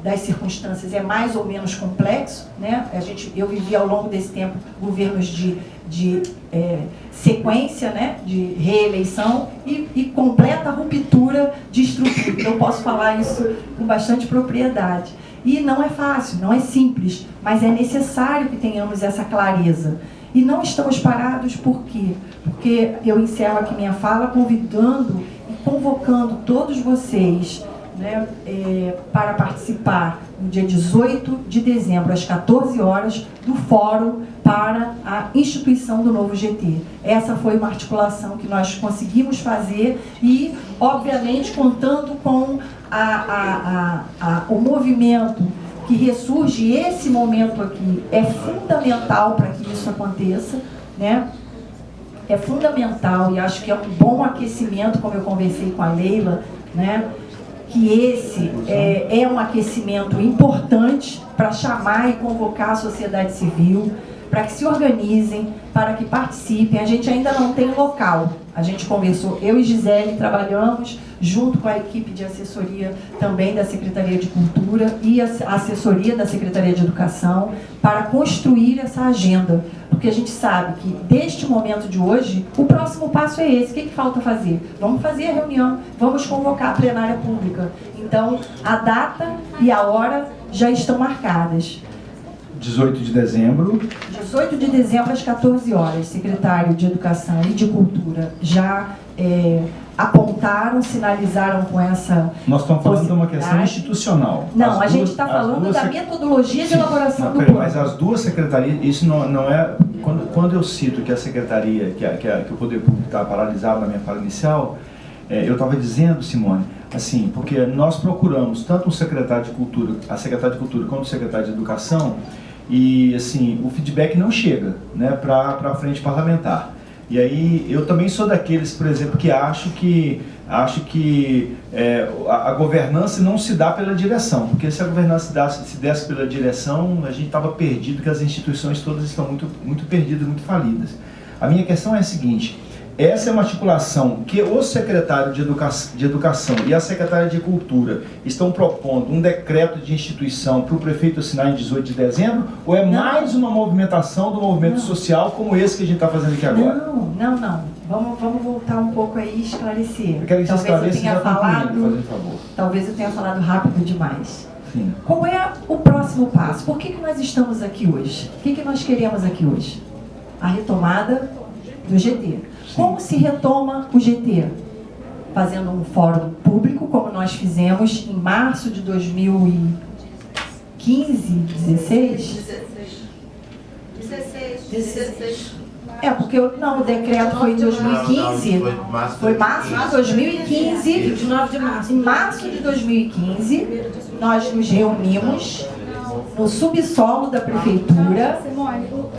das circunstâncias, é mais ou menos complexo. Né? A gente, eu vivi ao longo desse tempo governos de, de é, sequência, né? de reeleição e, e completa ruptura de estrutura. Então, posso falar isso com bastante propriedade. E não é fácil, não é simples, mas é necessário que tenhamos essa clareza. E não estamos parados por quê? Porque eu encerro aqui minha fala convidando e convocando todos vocês né, é, para participar no dia 18 de dezembro, às 14 horas, do Fórum para a instituição do novo GT. Essa foi uma articulação que nós conseguimos fazer e, obviamente, contando com a, a, o movimento que ressurge, esse momento aqui é fundamental para que isso aconteça, né? É fundamental e acho que é um bom aquecimento, como eu conversei com a Leila, né? que esse é, é um aquecimento importante para chamar e convocar a sociedade civil, para que se organizem, para que participem. A gente ainda não tem local. A gente conversou, eu e Gisele trabalhamos junto com a equipe de assessoria também da Secretaria de Cultura e a assessoria da Secretaria de Educação para construir essa agenda. Porque a gente sabe que, deste momento de hoje, o próximo passo é esse. O que, que falta fazer? Vamos fazer a reunião, vamos convocar a plenária pública. Então, a data e a hora já estão marcadas. 18 de dezembro. 18 de dezembro, às 14 horas. Secretário de Educação e de Cultura já é, apontaram, sinalizaram com essa Nós estamos falando de uma questão institucional. Não, as a duas, gente está falando da metodologia de elaboração não, do plano. Mas as duas secretarias, isso não, não é... Quando, quando eu cito que a secretaria, que, a, que, a, que o Poder Público está paralisado na minha fala inicial, é, eu estava dizendo, Simone, assim, porque nós procuramos tanto o secretário de Cultura, a secretária de Cultura, quanto o secretário de Educação, e assim, o feedback não chega né, para a frente parlamentar. E aí eu também sou daqueles, por exemplo, que acho que, acho que é, a, a, governança não se dá pela direção, porque se a governança se, dá, se desse pela direção, a gente estava perdido, que as instituições todas estão muito, muito perdidas, muito falidas. A minha questão é a seguinte, essa é uma articulação que o secretário de, Educa de Educação e a secretária de Cultura estão propondo um decreto de instituição para o prefeito assinar em 18 de dezembro? Ou é não. mais uma movimentação do movimento não. social como esse que a gente está fazendo aqui agora? Não, não, não. Vamos, vamos voltar um pouco aí e esclarecer. Eu quero que talvez eu tenha falado, Talvez eu tenha falado rápido demais. Sim. Qual é o próximo passo? Por que, que nós estamos aqui hoje? O que, que nós queremos aqui hoje? A retomada do GT. Como se retoma o GT? Fazendo um fórum público, como nós fizemos em março de 2015, 16? 16. 16. É, porque não, o decreto foi em 2015. Foi março de 2015. 29 de março. Em março de 2015, nós nos reunimos no subsolo da prefeitura. Simone, o, o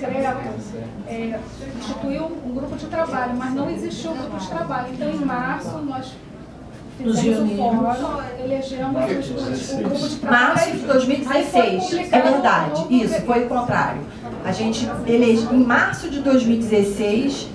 decreto é, instituiu um grupo de trabalho, mas não existiu um grupo de trabalho. Então, em março, nós fizemos o fórum, elegemos o grupo de trabalho. Março de 2016, é verdade, isso, foi o contrário. A gente elege, em março de 2016,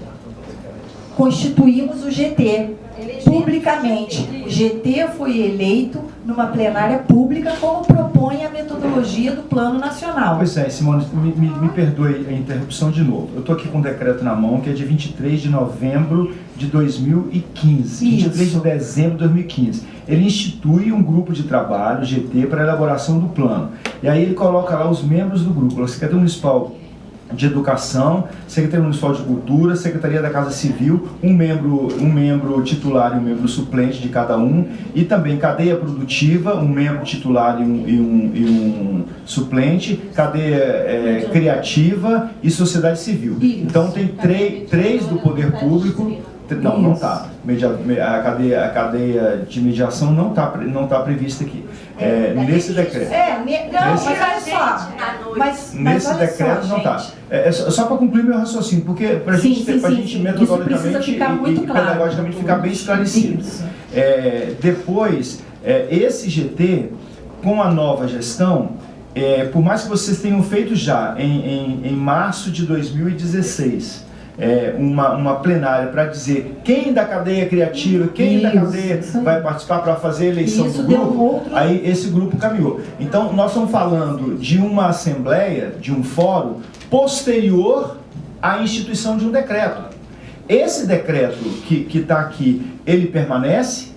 constituímos o GT, publicamente. O GT foi eleito numa plenária pública como propõe a metodologia do Plano Nacional. Pois é, Simone, me, me, me perdoe a interrupção de novo. Eu estou aqui com um decreto na mão que é de 23 de novembro de 2015, Isso. 23 de dezembro de 2015. Ele institui um grupo de trabalho, GT, para a elaboração do plano. E aí ele coloca lá os membros do grupo, a Secretaria Municipal de Educação, Secretaria Municipal de Cultura, Secretaria da Casa Civil, um membro, um membro titular e um membro suplente de cada um, e também cadeia produtiva, um membro titular e um, e um, e um suplente, cadeia é, criativa e sociedade civil. Então tem três do poder público, não, não está. A cadeia, a cadeia de mediação não está não tá prevista aqui. É, nesse decreto. É, não, nesse, mas olha só. Mas, nesse mas decreto só, não está. É, é, só, só para concluir meu raciocínio, porque para sim, gente, a gente metodologicamente e, claro. pedagogicamente ficar bem esclarecido. É, depois, é, esse GT, com a nova gestão, é, por mais que vocês tenham feito já em, em, em março de 2016, é, uma, uma plenária para dizer quem da cadeia criativa, quem isso, da cadeia vai participar para fazer a eleição isso do grupo, outro... aí esse grupo caminhou. Então nós estamos falando de uma assembleia, de um fórum posterior à instituição de um decreto. Esse decreto que está aqui, ele permanece?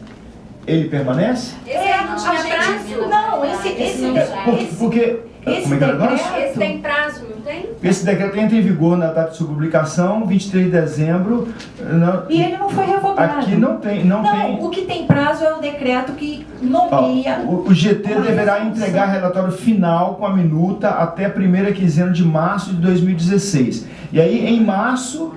Ele permanece? Esse é, não? Não, esse, esse, esse, porque esse como é que é decreto, esse tem prazo, tem? Esse decreto entra em vigor na data de sua publicação, 23 de dezembro. Não, e ele não foi revogado. Aqui não tem. Não, não tem... o que tem prazo é o decreto que nomeia. Ó, o, o, GT deverá entregar relatório final com a minuta até a primeira quinzena de março de 2016. E aí, em março,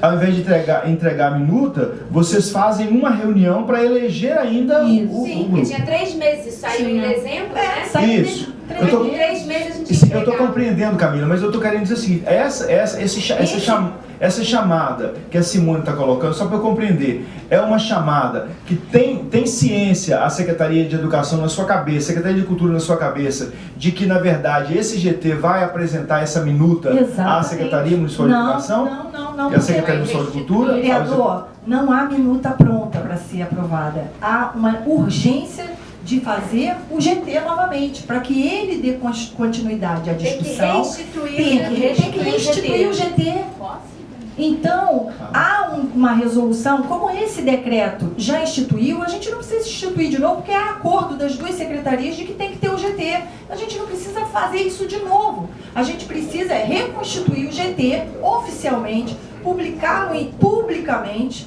ao invés de entregar, entregar a minuta, vocês fazem uma reunião para eleger ainda Isso. o, Sim, o grupo. porque tinha três meses, saiu Sim. em dezembro, é, né? Isso. Eu tô, três meses a gente eu estou compreendendo, Camila, mas eu estou querendo dizer o seguinte, essa, essa, esse, essa, cham, essa chamada que a Simone está colocando, só para eu compreender, é uma chamada que tem, tem ciência a Secretaria de Educação na sua cabeça, a Secretaria de Cultura na sua cabeça, de que, na verdade, esse GT vai apresentar essa minuta Exatamente. à Secretaria Municipal de não, Educação? Não, não, não. E a Secretaria Municipal de Cultura? Vereador, não há minuta pronta para ser aprovada. Há uma urgência de fazer o GT novamente, para que ele dê continuidade à discussão. Tem que restituir, tem, tem que restituir o GT. Então, há um, uma resolução, como esse decreto já instituiu, a gente não precisa instituir de novo, porque há acordo das duas secretarias de que tem que ter o GT. A gente não precisa fazer isso de novo. A gente precisa reconstituir o GT oficialmente, publicá-lo publicamente,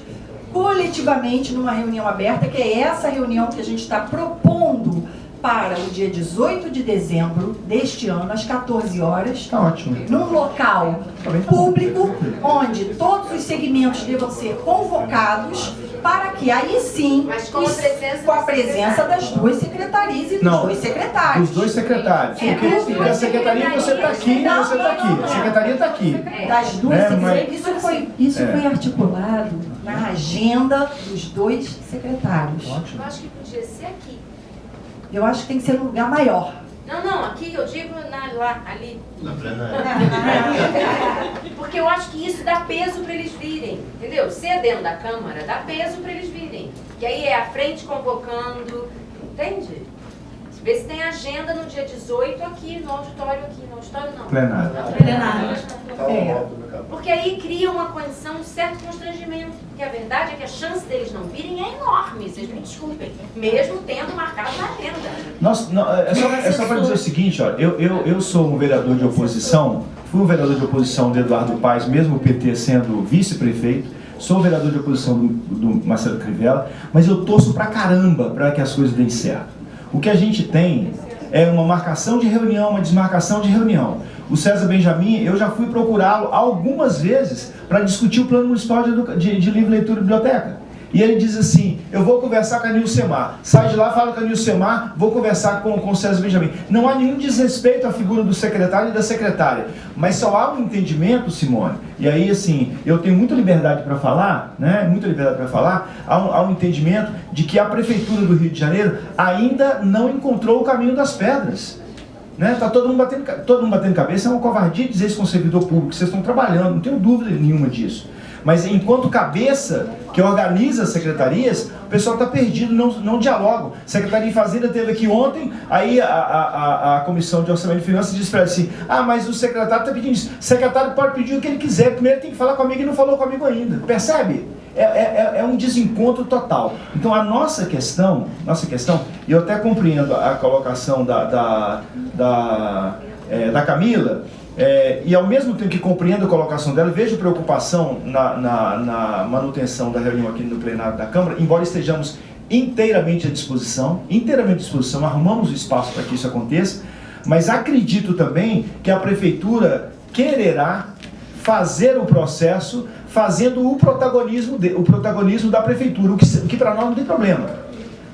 coletivamente numa reunião aberta, que é essa reunião que a gente está propondo para o dia 18 de dezembro deste ano, às 14 horas, tá ótimo. num local público, onde todos os segmentos devam ser convocados para que aí sim, Mas com a presença, com a presença das duas secretarias e dos Não, dois secretários. Dos dois secretários. É, porque, porque a secretaria você está aqui e Não, você está não, não, aqui. A secretaria está aqui. Das duas É, secretarias. mas- Isso, foi, isso É. foi articulado na agenda dos dois secretários. Eu acho que podia ser aqui. Eu acho que tem que ser num lugar maior. Não, não, aqui eu digo na, lá, ali. Na plenária. Porque eu acho que isso dá peso para eles virem, entendeu? Se é dentro da Câmara, dá peso para eles virem. E aí é a frente convocando, entende? Vê se tem agenda no dia 18 aqui, no auditório aqui, no auditório não. Plenário. Na plenário. É. Porque aí cria uma condição de certo constrangimento. Porque a verdade é que a chance deles não virem é enorme, vocês me desculpem. Mesmo tendo marcado na agenda. Nós, não, é só, é só para dizer o seguinte, ó, eu, eu, eu sou um vereador de oposição, fui um vereador de oposição de Eduardo Paes, mesmo o PT sendo vice-prefeito, sou vereador de oposição do, do Marcelo Crivella, mas eu torço pra caramba para que as coisas deem certo. O que a gente tem é uma marcação de reunião, uma desmarcação de reunião. O César Benjamin, eu já fui procurá-lo algumas vezes para discutir o plano municipal de, de, de livre leitura e biblioteca. E ele diz assim, eu vou conversar com a Nilcemar. Sai de lá, fala com a Nilcemar, vou conversar com, com o César Benjamin. Não há nenhum desrespeito à figura do secretário e da secretária. Mas só há um entendimento, Simone. E aí, assim, eu tenho muita liberdade para falar, né? Muita liberdade para falar. Há um, há um entendimento de que a Prefeitura do Rio de Janeiro ainda não encontrou o caminho das pedras. Né? Tá todo mundo, batendo, todo mundo batendo cabeça, é uma covardia dizer isso com o servidor público, vocês estão trabalhando, não tenho dúvida nenhuma disso. Mas enquanto cabeça que organiza as secretarias, o pessoal está perdido, não, não dialogam. Secretaria de Fazenda teve aqui ontem, aí a, a, a Comissão de Orçamento e Finanças disse para assim, ah, mas o secretário está pedindo isso. O secretário pode pedir o que ele quiser, primeiro tem que falar comigo e não falou comigo ainda. Percebe? É, é, é, um desencontro total. Então a nossa questão, nossa questão, e eu até compreendo a colocação da, da, da, é, da Camila, é, e ao mesmo tempo que compreendo a colocação dela, vejo preocupação na, na, na, manutenção da reunião aqui no plenário da Câmara, embora estejamos inteiramente à disposição, inteiramente à disposição, arrumamos o espaço para que isso aconteça, mas acredito também que a Prefeitura quererá fazer o processo fazendo o protagonismo, de, o protagonismo da Prefeitura, o que, que para nós não tem problema.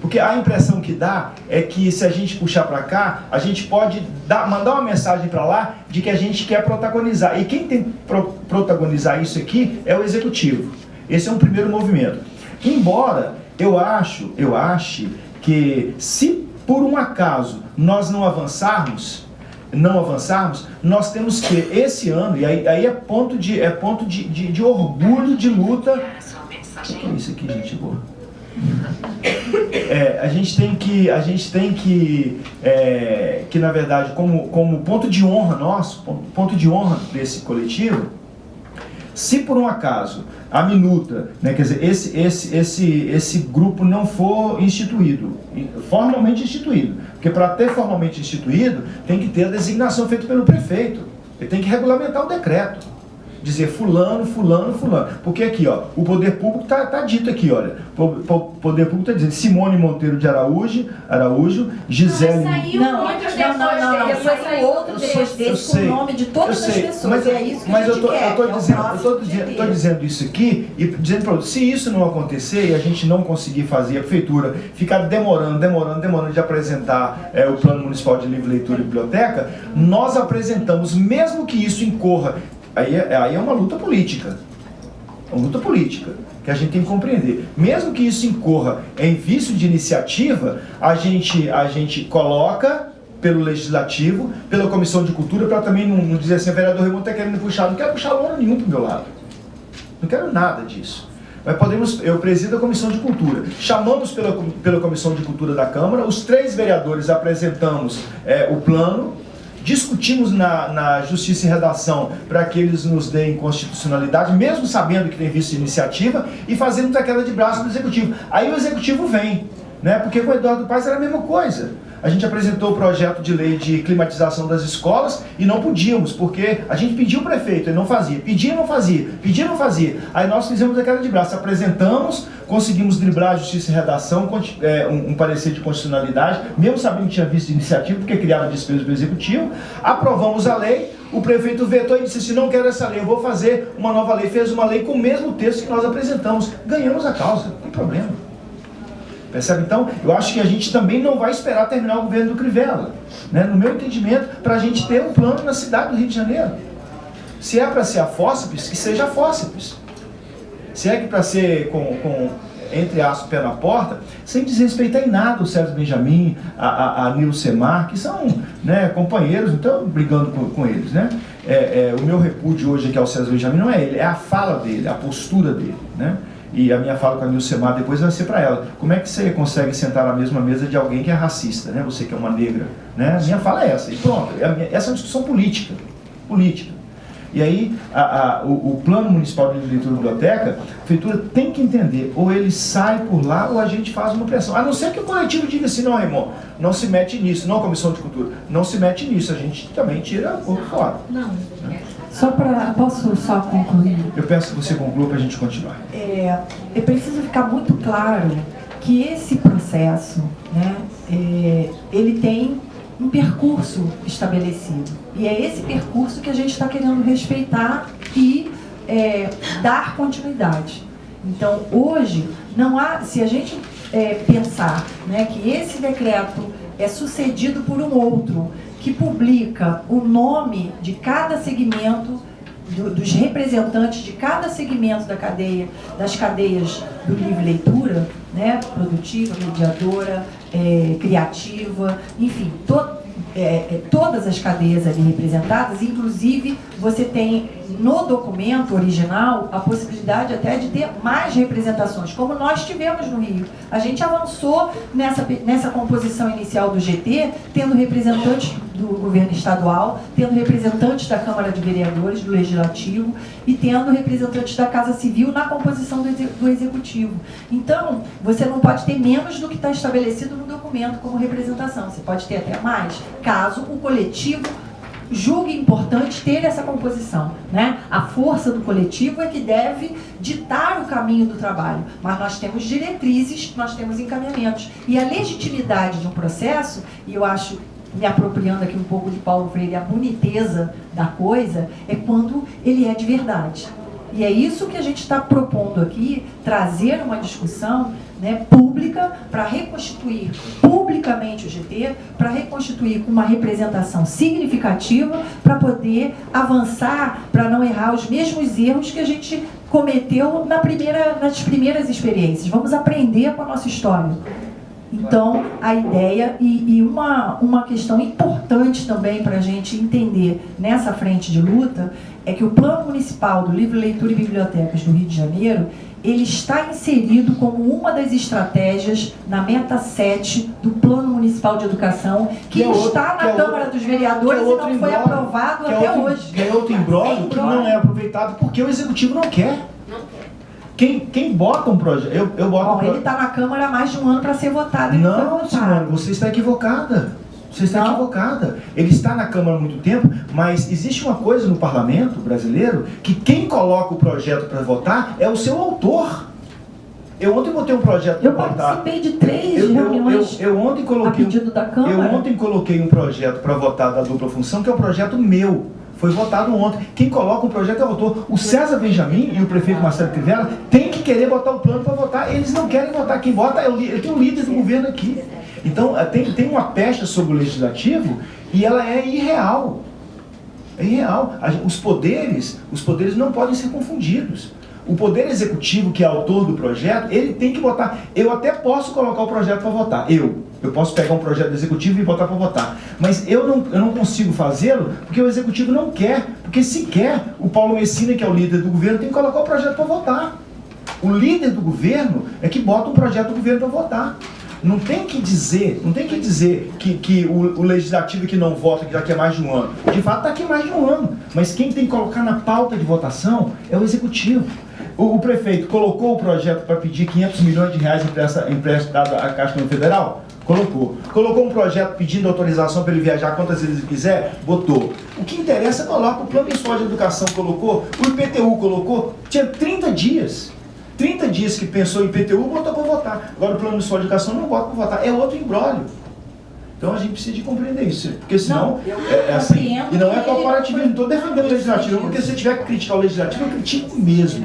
Porque a impressão que dá é que se a gente puxar para cá, a gente pode dar, mandar uma mensagem para lá de que a gente quer protagonizar. E quem tem que pro, protagonizar isso aqui é o executivo. Esse é um primeiro movimento. Embora eu acho, eu ache que se por um acaso nós não avançarmos, não avançarmos, nós temos que esse ano, e aí, aí é ponto de é ponto de, de, de orgulho de luta. O que é isso aqui, gente boa? É, a gente tem que, a gente tem que, é, que na verdade, como, como ponto de honra nosso, ponto de honra desse coletivo, se por um acaso a minuta, né, quer dizer, esse, esse, esse, esse grupo não for instituído, formalmente instituído, porque para ter formalmente instituído, tem que ter a designação feita pelo prefeito, ele tem que regulamentar o decreto dizer fulano, fulano, fulano. Porque aqui, ó, o poder público está tá dito aqui, olha. O poder público está dizendo Simone Monteiro de Araújo, Araújo, Gisele... Não, saiu não, muitos não, não, não, não, depois saiu outro depois com o nome de todas as pessoas. Mas, é isso que mas a gente eu tô, quer. Eu tô, é dizendo, eu tô, dizendo, tô dizendo isso aqui e dizendo para se isso não acontecer e a gente não conseguir fazer, a prefeitura ficar demorando, demorando, demorando de apresentar é, o Plano Municipal de Livre Leitura e Biblioteca, nós apresentamos, mesmo que isso incorra Aí é, aí é uma luta política. É uma luta política que a gente tem que compreender. Mesmo que isso incorra em vício de iniciativa, a gente, a gente coloca pelo Legislativo, pela Comissão de Cultura, para também não, não, dizer assim, o vereador Raimundo está querendo puxar, não quero puxar lona nenhum para o meu lado. Não quero nada disso. Mas podemos, eu presido a Comissão de Cultura. Chamamos pela, pela Comissão de Cultura da Câmara, os três vereadores apresentamos é, o plano, discutimos na, na Justiça e Redação para que eles nos deem constitucionalidade, mesmo sabendo que tem visto iniciativa, e fazendo a queda de braço do Executivo. Aí o Executivo vem, né? porque com o Eduardo Paes era a mesma coisa a gente apresentou o projeto de lei de climatização das escolas e não podíamos, porque a gente pediu o prefeito, ele não fazia, pedia não fazia, pedia não fazia. Aí nós fizemos a queda de braço, apresentamos, conseguimos driblar a justiça e redação, é, um, parecer de constitucionalidade, mesmo sabendo que tinha visto iniciativa, porque criava despesa do executivo, aprovamos a lei, o prefeito vetou e disse assim, não quero essa lei, eu vou fazer uma nova lei. Fez uma lei com o mesmo texto que nós apresentamos. Ganhamos a causa, não tem problema. Percebe? Então, eu acho que a gente também não vai esperar terminar o governo do Crivella. Né? No meu entendimento, para a gente ter um plano na cidade do Rio de Janeiro. Se é para ser a fósseis, que seja a fósseis. Se é que para ser com, com entre aspas, pé na porta, sem desrespeitar em nada o César Benjamin, a, a, a Nilo Semar, que são né, companheiros, então brigando com, com eles. Né? É, é, o meu repúdio hoje aqui ao César Benjamin não é ele, é a fala dele, a postura dele. Né? E a minha fala com a Nil Semar depois vai ser para ela. Como é que você consegue sentar na mesma mesa de alguém que é racista, né? Você que é uma negra, né? A minha fala é essa. E pronto, é minha, essa é uma discussão política. Política. E aí, a, a, o, o, plano municipal de leitura da biblioteca, a prefeitura tem que entender, ou ele sai por lá, ou a gente faz uma pressão. A não ser que o coletivo diga assim, não, irmão, não se mete nisso, não a comissão de cultura, não se mete nisso, a gente também tira por fora. Não. Né? Só para. Posso só concluir? Eu peço que você conclua para a gente continuar. É, é preciso ficar muito claro que esse processo, né, é, ele tem um percurso estabelecido. E é esse percurso que a gente está querendo respeitar e é, dar continuidade. Então, hoje, não há, se a gente é, pensar né, que esse decreto é sucedido por um outro, que publica o nome de cada segmento, do, dos representantes de cada segmento da cadeia, das cadeias do livre leitura, né, produtiva, mediadora, é, criativa, enfim, to, é, é, todas as cadeias ali representadas, inclusive você tem no documento original a possibilidade até de ter mais representações, como nós tivemos no Rio. A gente avançou nessa, nessa composição inicial do GT, tendo representantes do governo estadual, tendo representantes da Câmara de Vereadores, do Legislativo e tendo representantes da Casa Civil na composição do, Executivo. Então, você não pode ter menos do que está estabelecido no documento como representação, você pode ter até mais, caso o coletivo julgue importante ter essa composição. Né? A força do coletivo é que deve ditar o caminho do trabalho, mas nós temos diretrizes, nós temos encaminhamentos. E a legitimidade de um processo, e eu acho, me apropriando aqui um pouco de Paulo Freire, a boniteza da coisa, é quando ele é de verdade. E é isso que a gente está propondo aqui, trazer uma discussão né, pública para reconstituir publicamente o GT, para reconstituir com uma representação significativa, para poder avançar, para não errar os mesmos erros que a gente cometeu na primeira, nas primeiras experiências. Vamos aprender com a nossa história. Então, a ideia e, e uma, uma questão importante também para a gente entender nessa frente de luta é que o Plano Municipal do Livro, Leitura e Bibliotecas do Rio de Janeiro, ele está inserido como uma das estratégias na meta 7 do Plano Municipal de Educação, que, que é outro, está na é Câmara outro, dos Vereadores é e não foi aprovado é até outro, hoje. Que é outro imbróglio que não é aproveitado porque o Executivo não quer. Não quer. Quem, quem bota um projeto. Eu, eu boto Bom, um ele está na Câmara há mais de um ano para ser votado. Não, Simone, você está equivocada. Você está equivocada. Ele está na Câmara há muito tempo, mas existe uma coisa no parlamento brasileiro que quem coloca o projeto para votar é o seu autor. Eu ontem botei um projeto para votar. Eu participei de três eu, reuniões eu, eu, eu, ontem coloquei, a pedido da Câmara. Eu ontem coloquei um projeto para votar da dupla função, que é um projeto meu. Foi votado ontem. Quem coloca um projeto é o autor. O César Benjamin e o prefeito Marcelo Crivella têm que querer botar o plano para votar. Eles não querem votar. Quem vota é o, tem um líder do governo aqui. Então, eh, tem, tem uma pecha sobre o legislativo e ela é irreal. É irreal. Os poderes, os poderes não podem ser confundidos. O poder executivo, que é autor do projeto, ele tem que votar. Eu até posso colocar o projeto para votar. Eu. Eu posso pegar um projeto executivo e botar para votar. Mas eu não, eu não consigo fazê-lo porque o executivo não quer. Porque se quer, o Paulo Messina, que é o líder do governo, tem que colocar o projeto para votar. O líder do governo é que bota um projeto do governo para votar. Não tem que dizer, não tem que dizer que, que o, o legislativo que não vota que daqui a mais de um ano. De fato, está aqui mais de um ano. Mas quem tem que colocar na pauta de votação é o executivo. O, o prefeito colocou o projeto para pedir 500 milhões de reais emprestado à Caixa Federal? Colocou. Colocou um projeto pedindo autorização para ele viajar quantas vezes ele quiser? Botou. O que interessa, coloca. O Plano Municipal de Educação colocou, o IPTU colocou, tinha 30 dias. 30 dias que pensou em IPTU, botou para votar. Agora o Plano Municipal de Educação não bota para votar. É outro embrólio. Então a gente precisa de compreender isso, porque senão não, é, é assim. E não é corporativismo, não estou defendendo o legislativo, porque se tiver que criticar o legislativo, eu critico mesmo.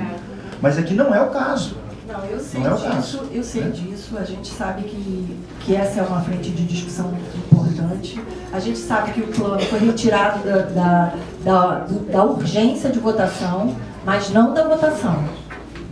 Mas aqui não é o caso. Não, eu sei não é disso, eu sei é. disso, a gente sabe que, que essa é uma frente de discussão importante. A gente sabe que o plano foi retirado da, da, da, da urgência de votação, mas não da votação.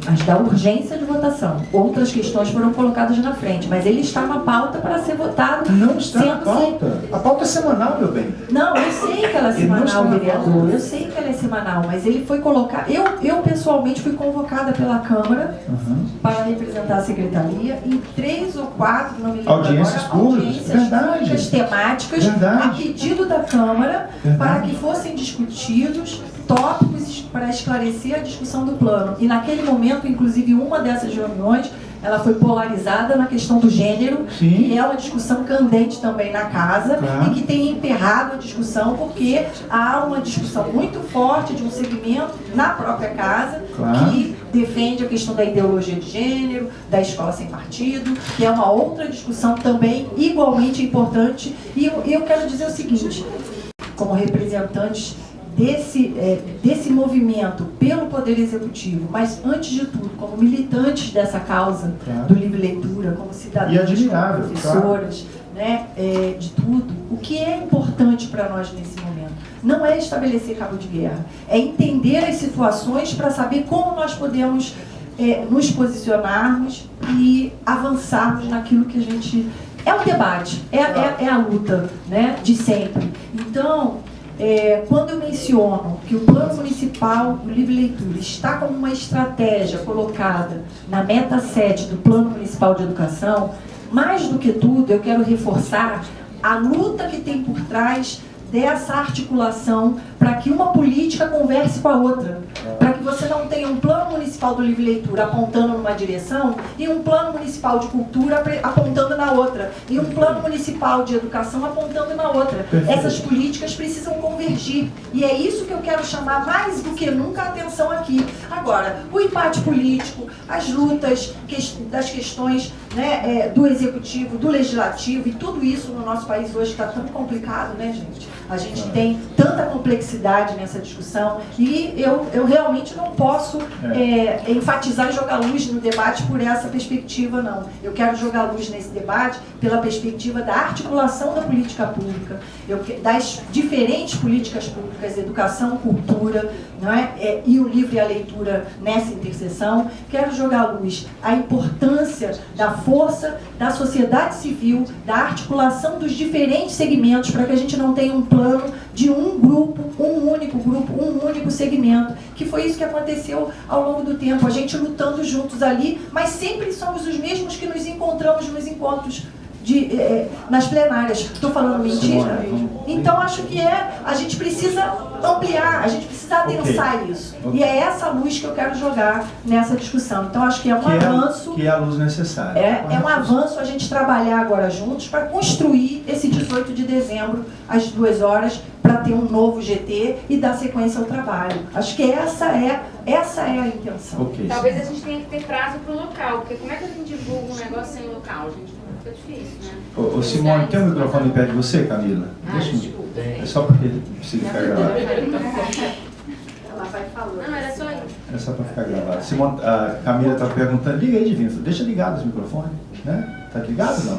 As da urgência de votação. Outras questões foram colocadas na frente, mas ele está na pauta para ser votado. Não está na pauta. A pauta é semanal, meu bem. Não, eu sei que ela é semanal, vereador. Eu sei que ela é semanal, mas ele foi colocado. Eu, eu pessoalmente fui convocada pela Câmara uhum. para representar a secretaria em três ou quatro, não me lembro audiências agora, públicas, audiências Verdade. públicas temáticas Verdade. a pedido da Câmara Verdade. para que fossem discutidos tópicos para esclarecer a discussão do plano. E naquele momento, inclusive, uma dessas reuniões, ela foi polarizada na questão do gênero, Sim. que é uma discussão candente também na casa, Claro. e que tem emperrado a discussão, porque há uma discussão muito forte de um segmento na própria casa, Claro. que defende a questão da ideologia de gênero, da escola sem partido, que é uma outra discussão também igualmente importante. E eu, eu quero dizer o seguinte, como representantes desse, é, desse movimento pelo Poder Executivo, mas antes de tudo, como militantes dessa causa Claro. do livre leitura, como cidadãos, como professoras, né, é, de tudo, o que é importante para nós nesse momento? Não é estabelecer cabo de guerra, é entender as situações para saber como nós podemos é, nos posicionarmos e avançarmos naquilo que a gente... É um debate, é, é, é a luta né, de sempre. Então, é, quando eu menciono que o Plano Municipal do Livre Leitura está como uma estratégia colocada na meta 7 do Plano Municipal de Educação, mais do que tudo, eu quero reforçar a luta que tem por trás dessa articulação para que uma política converse com a outra. Para que você não tenha um plano municipal do livre leitura apontando numa direção e um plano municipal de cultura apontando na outra. E um plano municipal de educação apontando na outra. Essas políticas precisam convergir. E é isso que eu quero chamar mais do que nunca a atenção aqui. Agora, o empate político, as lutas das questões né, é, do executivo, do legislativo, e tudo isso no nosso país hoje está tão complicado, né, gente? A gente tem tanta complexidade nessa discussão e eu, eu realmente não posso é, enfatizar e jogar luz no debate por essa perspectiva, não. Eu quero jogar luz nesse debate pela perspectiva da articulação da política pública, eu, das diferentes políticas públicas, educação, cultura, é? É, e o livro e a leitura nessa interseção. Quero jogar luz a importância da força da sociedade civil, da articulação dos diferentes segmentos, para que a gente não tenha um plano de um grupo, um único grupo, um único segmento, que foi isso que aconteceu ao longo do tempo, a gente lutando juntos ali, mas sempre somos os mesmos que nos encontramos nos encontros de, eh, nas plenárias. Estou falando mentira? Então acho que é, a gente precisa ampliar, a gente precisa adensar isso. Ok. E é essa luz que eu quero jogar nessa discussão. Então acho que é um Que é, avanço. que é a luz necessária. É, é um avanço a gente trabalhar agora juntos para construir esse 18 de dezembro, às duas horas, para ter um novo GT e dar sequência ao trabalho. Acho que essa é, essa é a intenção. Ok. Talvez a gente tenha que ter prazo para o local, porque como é que a gente divulga um negócio sem local, gente? Fica difícil, né? Ô, ô, Simone, tem um microfone perto de você, Camila? Ah, Deixa eu-. É só porque precisa ficar gravado. Ela vai falando. Não, era só isso. É só para ficar gravado. Simone, a Camila está perguntando, liga aí, Divino, deixa ligado esse microfone, né? Tá ligado ou não?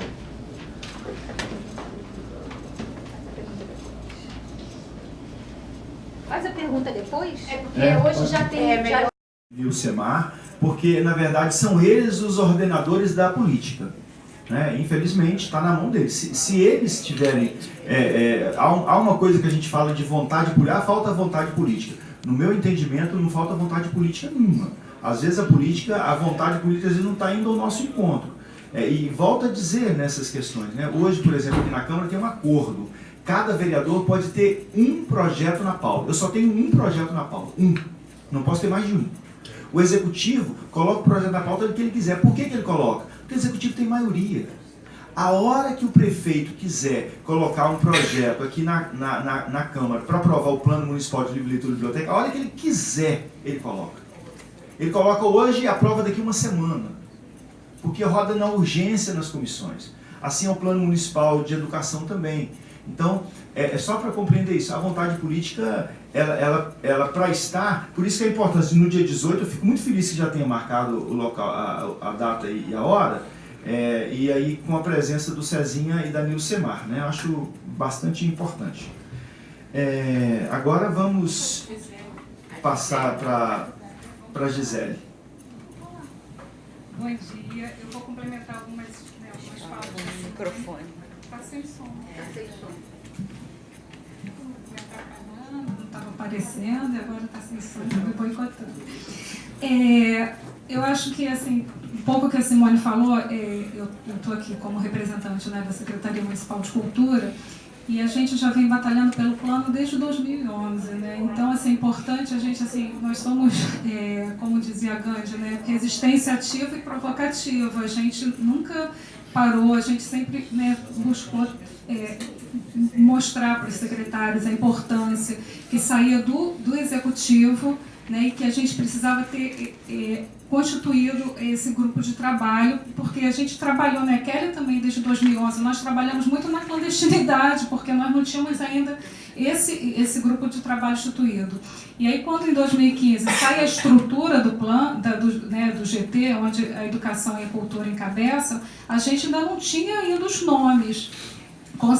Faz a pergunta depois? É porque É, hoje pode. já tem. já- e o SEMAR, porque na verdade são eles os ordenadores da política. Né? Infelizmente está na mão deles. Se, se eles tiverem. é, é, há, há uma coisa que a gente fala de vontade política, ah, falta vontade política. No meu entendimento, não falta vontade política nenhuma. Às vezes a política, a vontade política, às vezes não está indo ao nosso encontro. É, e volto a dizer nessas questões. Né? Hoje, por exemplo, aqui na Câmara tem um acordo. Cada vereador pode ter um projeto na pauta. Eu só tenho um projeto na pauta. Um. Não posso ter mais de um. O executivo coloca o projeto na pauta do que ele quiser. Por que, que ele coloca? Porque o executivo tem maioria. A hora que o prefeito quiser colocar um projeto aqui na, na, na, na Câmara para aprovar o Plano Municipal de Livre Leitura e Biblioteca, a hora que ele quiser, ele coloca. Ele coloca hoje e aprova daqui uma semana. Porque roda na urgência nas comissões. Assim é o Plano Municipal de Educação também. Então, é, é só para compreender isso. A vontade política, ela, ela, ela para estar, por isso que é importante, no dia 18, eu fico muito feliz que já tenha marcado o local, a, a data e a hora, é, e aí com a presença do Cezinha e da Nilcemar, né? Eu acho bastante importante. É, agora vamos passar para a Gisele. Bom dia. Eu vou complementar algumas, né, algumas falas. O microfone. Está sem som. Está sem som. Não estava aparecendo e agora está sem som, me boicotando. É, eu acho que, assim, um pouco que a Simone falou, é, eu estou aqui como representante né, da Secretaria Municipal de Cultura, e a gente já vem batalhando pelo plano desde 2011, né? Então, assim, é importante a gente, assim, nós somos, é, como dizia Gandhi, né? Resistência ativa e provocativa. A gente nunca parou, a gente sempre né, buscou é, mostrar para os secretários a importância que saía do, do executivo né, e que a gente precisava ter é, constituído esse grupo de trabalho, porque a gente trabalhou, né, Kelly também desde 2011, nós trabalhamos muito na clandestinidade, porque nós não tínhamos ainda esse, esse grupo de trabalho instituído. E aí, quando em 2015 sai a estrutura do plano, da, do, né, do GT, onde a educação e a cultura encabeçam, a gente ainda não tinha ainda os nomes.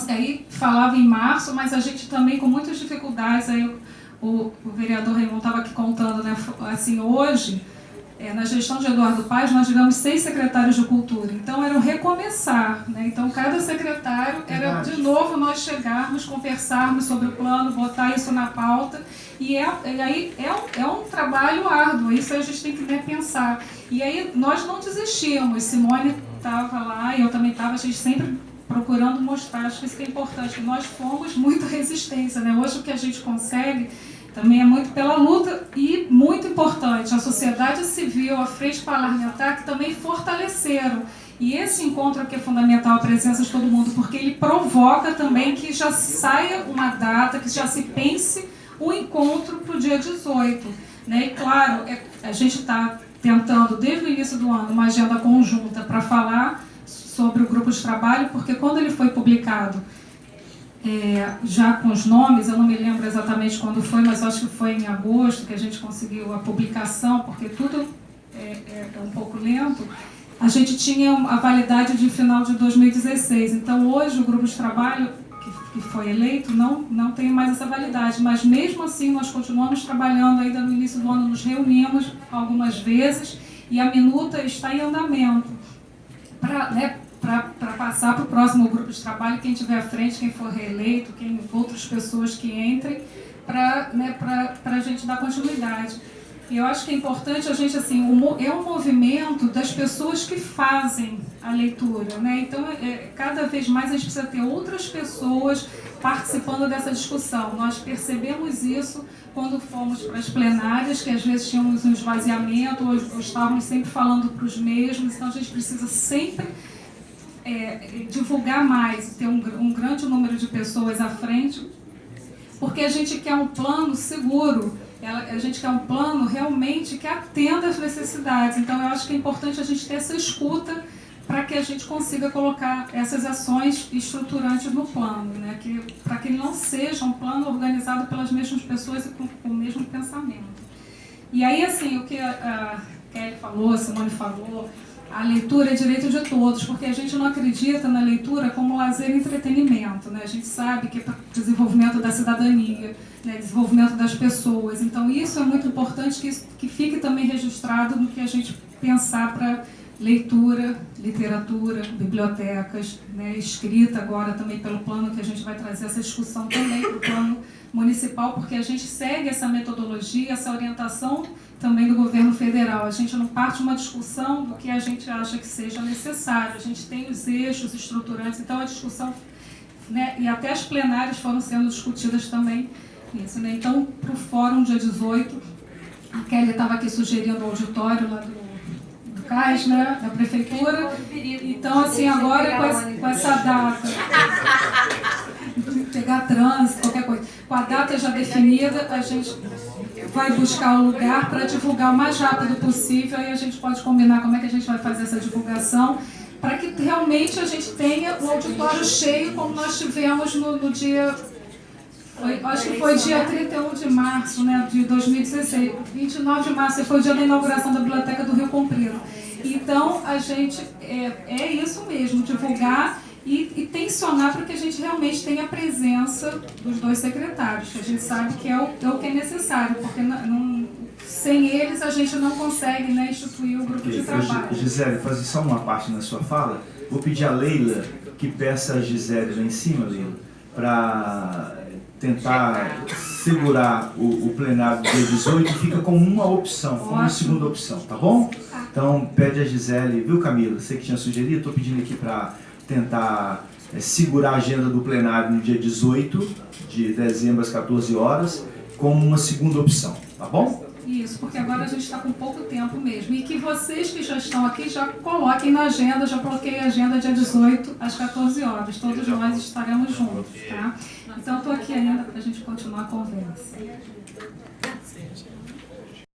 Aí falava em março, mas a gente também com muitas dificuldades, aí o, o vereador Raimon estava aqui contando, né, assim, hoje é, na gestão de Eduardo Paz, nós tivemos seis secretários de cultura. Então, era um recomeçar. Né? Então, cada secretário era, de novo, nós chegarmos, conversarmos sobre o plano, botar isso na pauta. E, é, e aí é um, é um trabalho árduo, isso a gente tem que né, pensar. E aí, nós não desistimos. Simone estava lá, e eu também estava, a gente sempre procurando mostrar, acho que isso é importante, nós fomos muito resistência. Né? Hoje, o que a gente consegue também é muito pela luta e muito importante a sociedade civil, a frente parlamentar que também fortaleceram. E esse encontro aqui é fundamental, a presença de todo mundo, porque ele provoca também que já saia uma data, que já se pense o encontro para o dia 18. Né? E claro, é, a gente está tentando, desde o início do ano, uma agenda conjunta para falar sobre o grupo de trabalho, porque quando ele foi publicado é, já com os nomes, eu não me lembro exatamente quando foi, mas acho que foi em agosto que a gente conseguiu a publicação, porque tudo é, é, é um pouco lento. A gente tinha a validade de final de 2016. Então, hoje, o grupo de trabalho que, que foi eleito não, não tem mais essa validade, mas mesmo assim, nós continuamos trabalhando. Ainda no início do ano, nos reunimos algumas vezes e a minuta está em andamento. Para né, para passar para o próximo grupo de trabalho, quem tiver à frente, quem for reeleito, quem, outras pessoas que entrem, para né, a gente dar continuidade. E eu acho que é importante a gente, assim, é um movimento das pessoas que fazem a leitura, né? Então, é, cada vez mais a gente precisa ter outras pessoas participando dessa discussão. Nós percebemos isso quando fomos para as plenárias, que às vezes tínhamos um esvaziamento, ou, ou estávamos sempre falando para os mesmos, então a gente precisa sempre é, divulgar mais, ter um, um grande número de pessoas à frente, porque a gente quer um plano seguro, a gente quer um plano realmente que atenda às necessidades. Então, eu acho que é importante a gente ter essa escuta para que a gente consiga colocar essas ações estruturantes no plano, né? que, para que ele não seja um plano organizado pelas mesmas pessoas e com, com o mesmo pensamento. E aí, assim, o que a, a Kelly falou, a Simone falou, a leitura é direito de todos, porque a gente não acredita na leitura como lazer e entretenimento. Né? A gente sabe que é para desenvolvimento da cidadania, né? desenvolvimento das pessoas. Então, isso é muito importante que, isso, que fique também registrado no que a gente pensar para leitura, literatura, bibliotecas, né? escrita agora também pelo plano, que a gente vai trazer essa discussão também para o plano municipal, porque a gente segue essa metodologia, essa orientação também do governo federal. A gente não parte de uma discussão do que a gente acha que seja necessário. A gente tem os eixos estruturantes, então a discussão, né, e até as plenárias foram sendo discutidas também isso. Né? Então, para o fórum, dia 18, a Kelly estava aqui sugerindo o auditório lá do, do CAIS, né, da prefeitura. Então, assim, agora com essa, com essa data, pegar trânsito, qualquer coisa, com a data já definida, a gente vai buscar o lugar para divulgar o mais rápido possível e a gente pode combinar como é que a gente vai fazer essa divulgação para que realmente a gente tenha o auditório cheio como nós tivemos no, no dia foi, acho que foi dia 31 de março né, de 2016, 29 de março foi o dia da inauguração da Biblioteca do Rio Comprido. Então, a gente, é, é isso mesmo, divulgar e, e tensionar para que a gente realmente tenha a presença dos dois secretários, que a gente sabe que é o, é o que é necessário, porque não, não, sem eles a gente não consegue né, instituir o grupo de trabalho. Gisele, fazer só uma parte na sua fala. Vou pedir a Leila que peça a Gisele lá em cima, Leila, para tentar segurar o, o, plenário do dia 18 fica como uma opção, como uma segunda opção, tá bom? Então pede a Gisele, viu Camila? Você que tinha sugerido, estou pedindo aqui para tentar é, segurar a agenda do plenário no dia 18 de dezembro às 14 horas, como uma segunda opção, tá bom? Isso, porque agora a gente está com pouco tempo mesmo. E que vocês que já estão aqui já coloquem na agenda, já coloquei a agenda dia 18 às 14 horas. Todos nós estaremos juntos, tá? Então, estou aqui ainda para a gente continuar a conversa.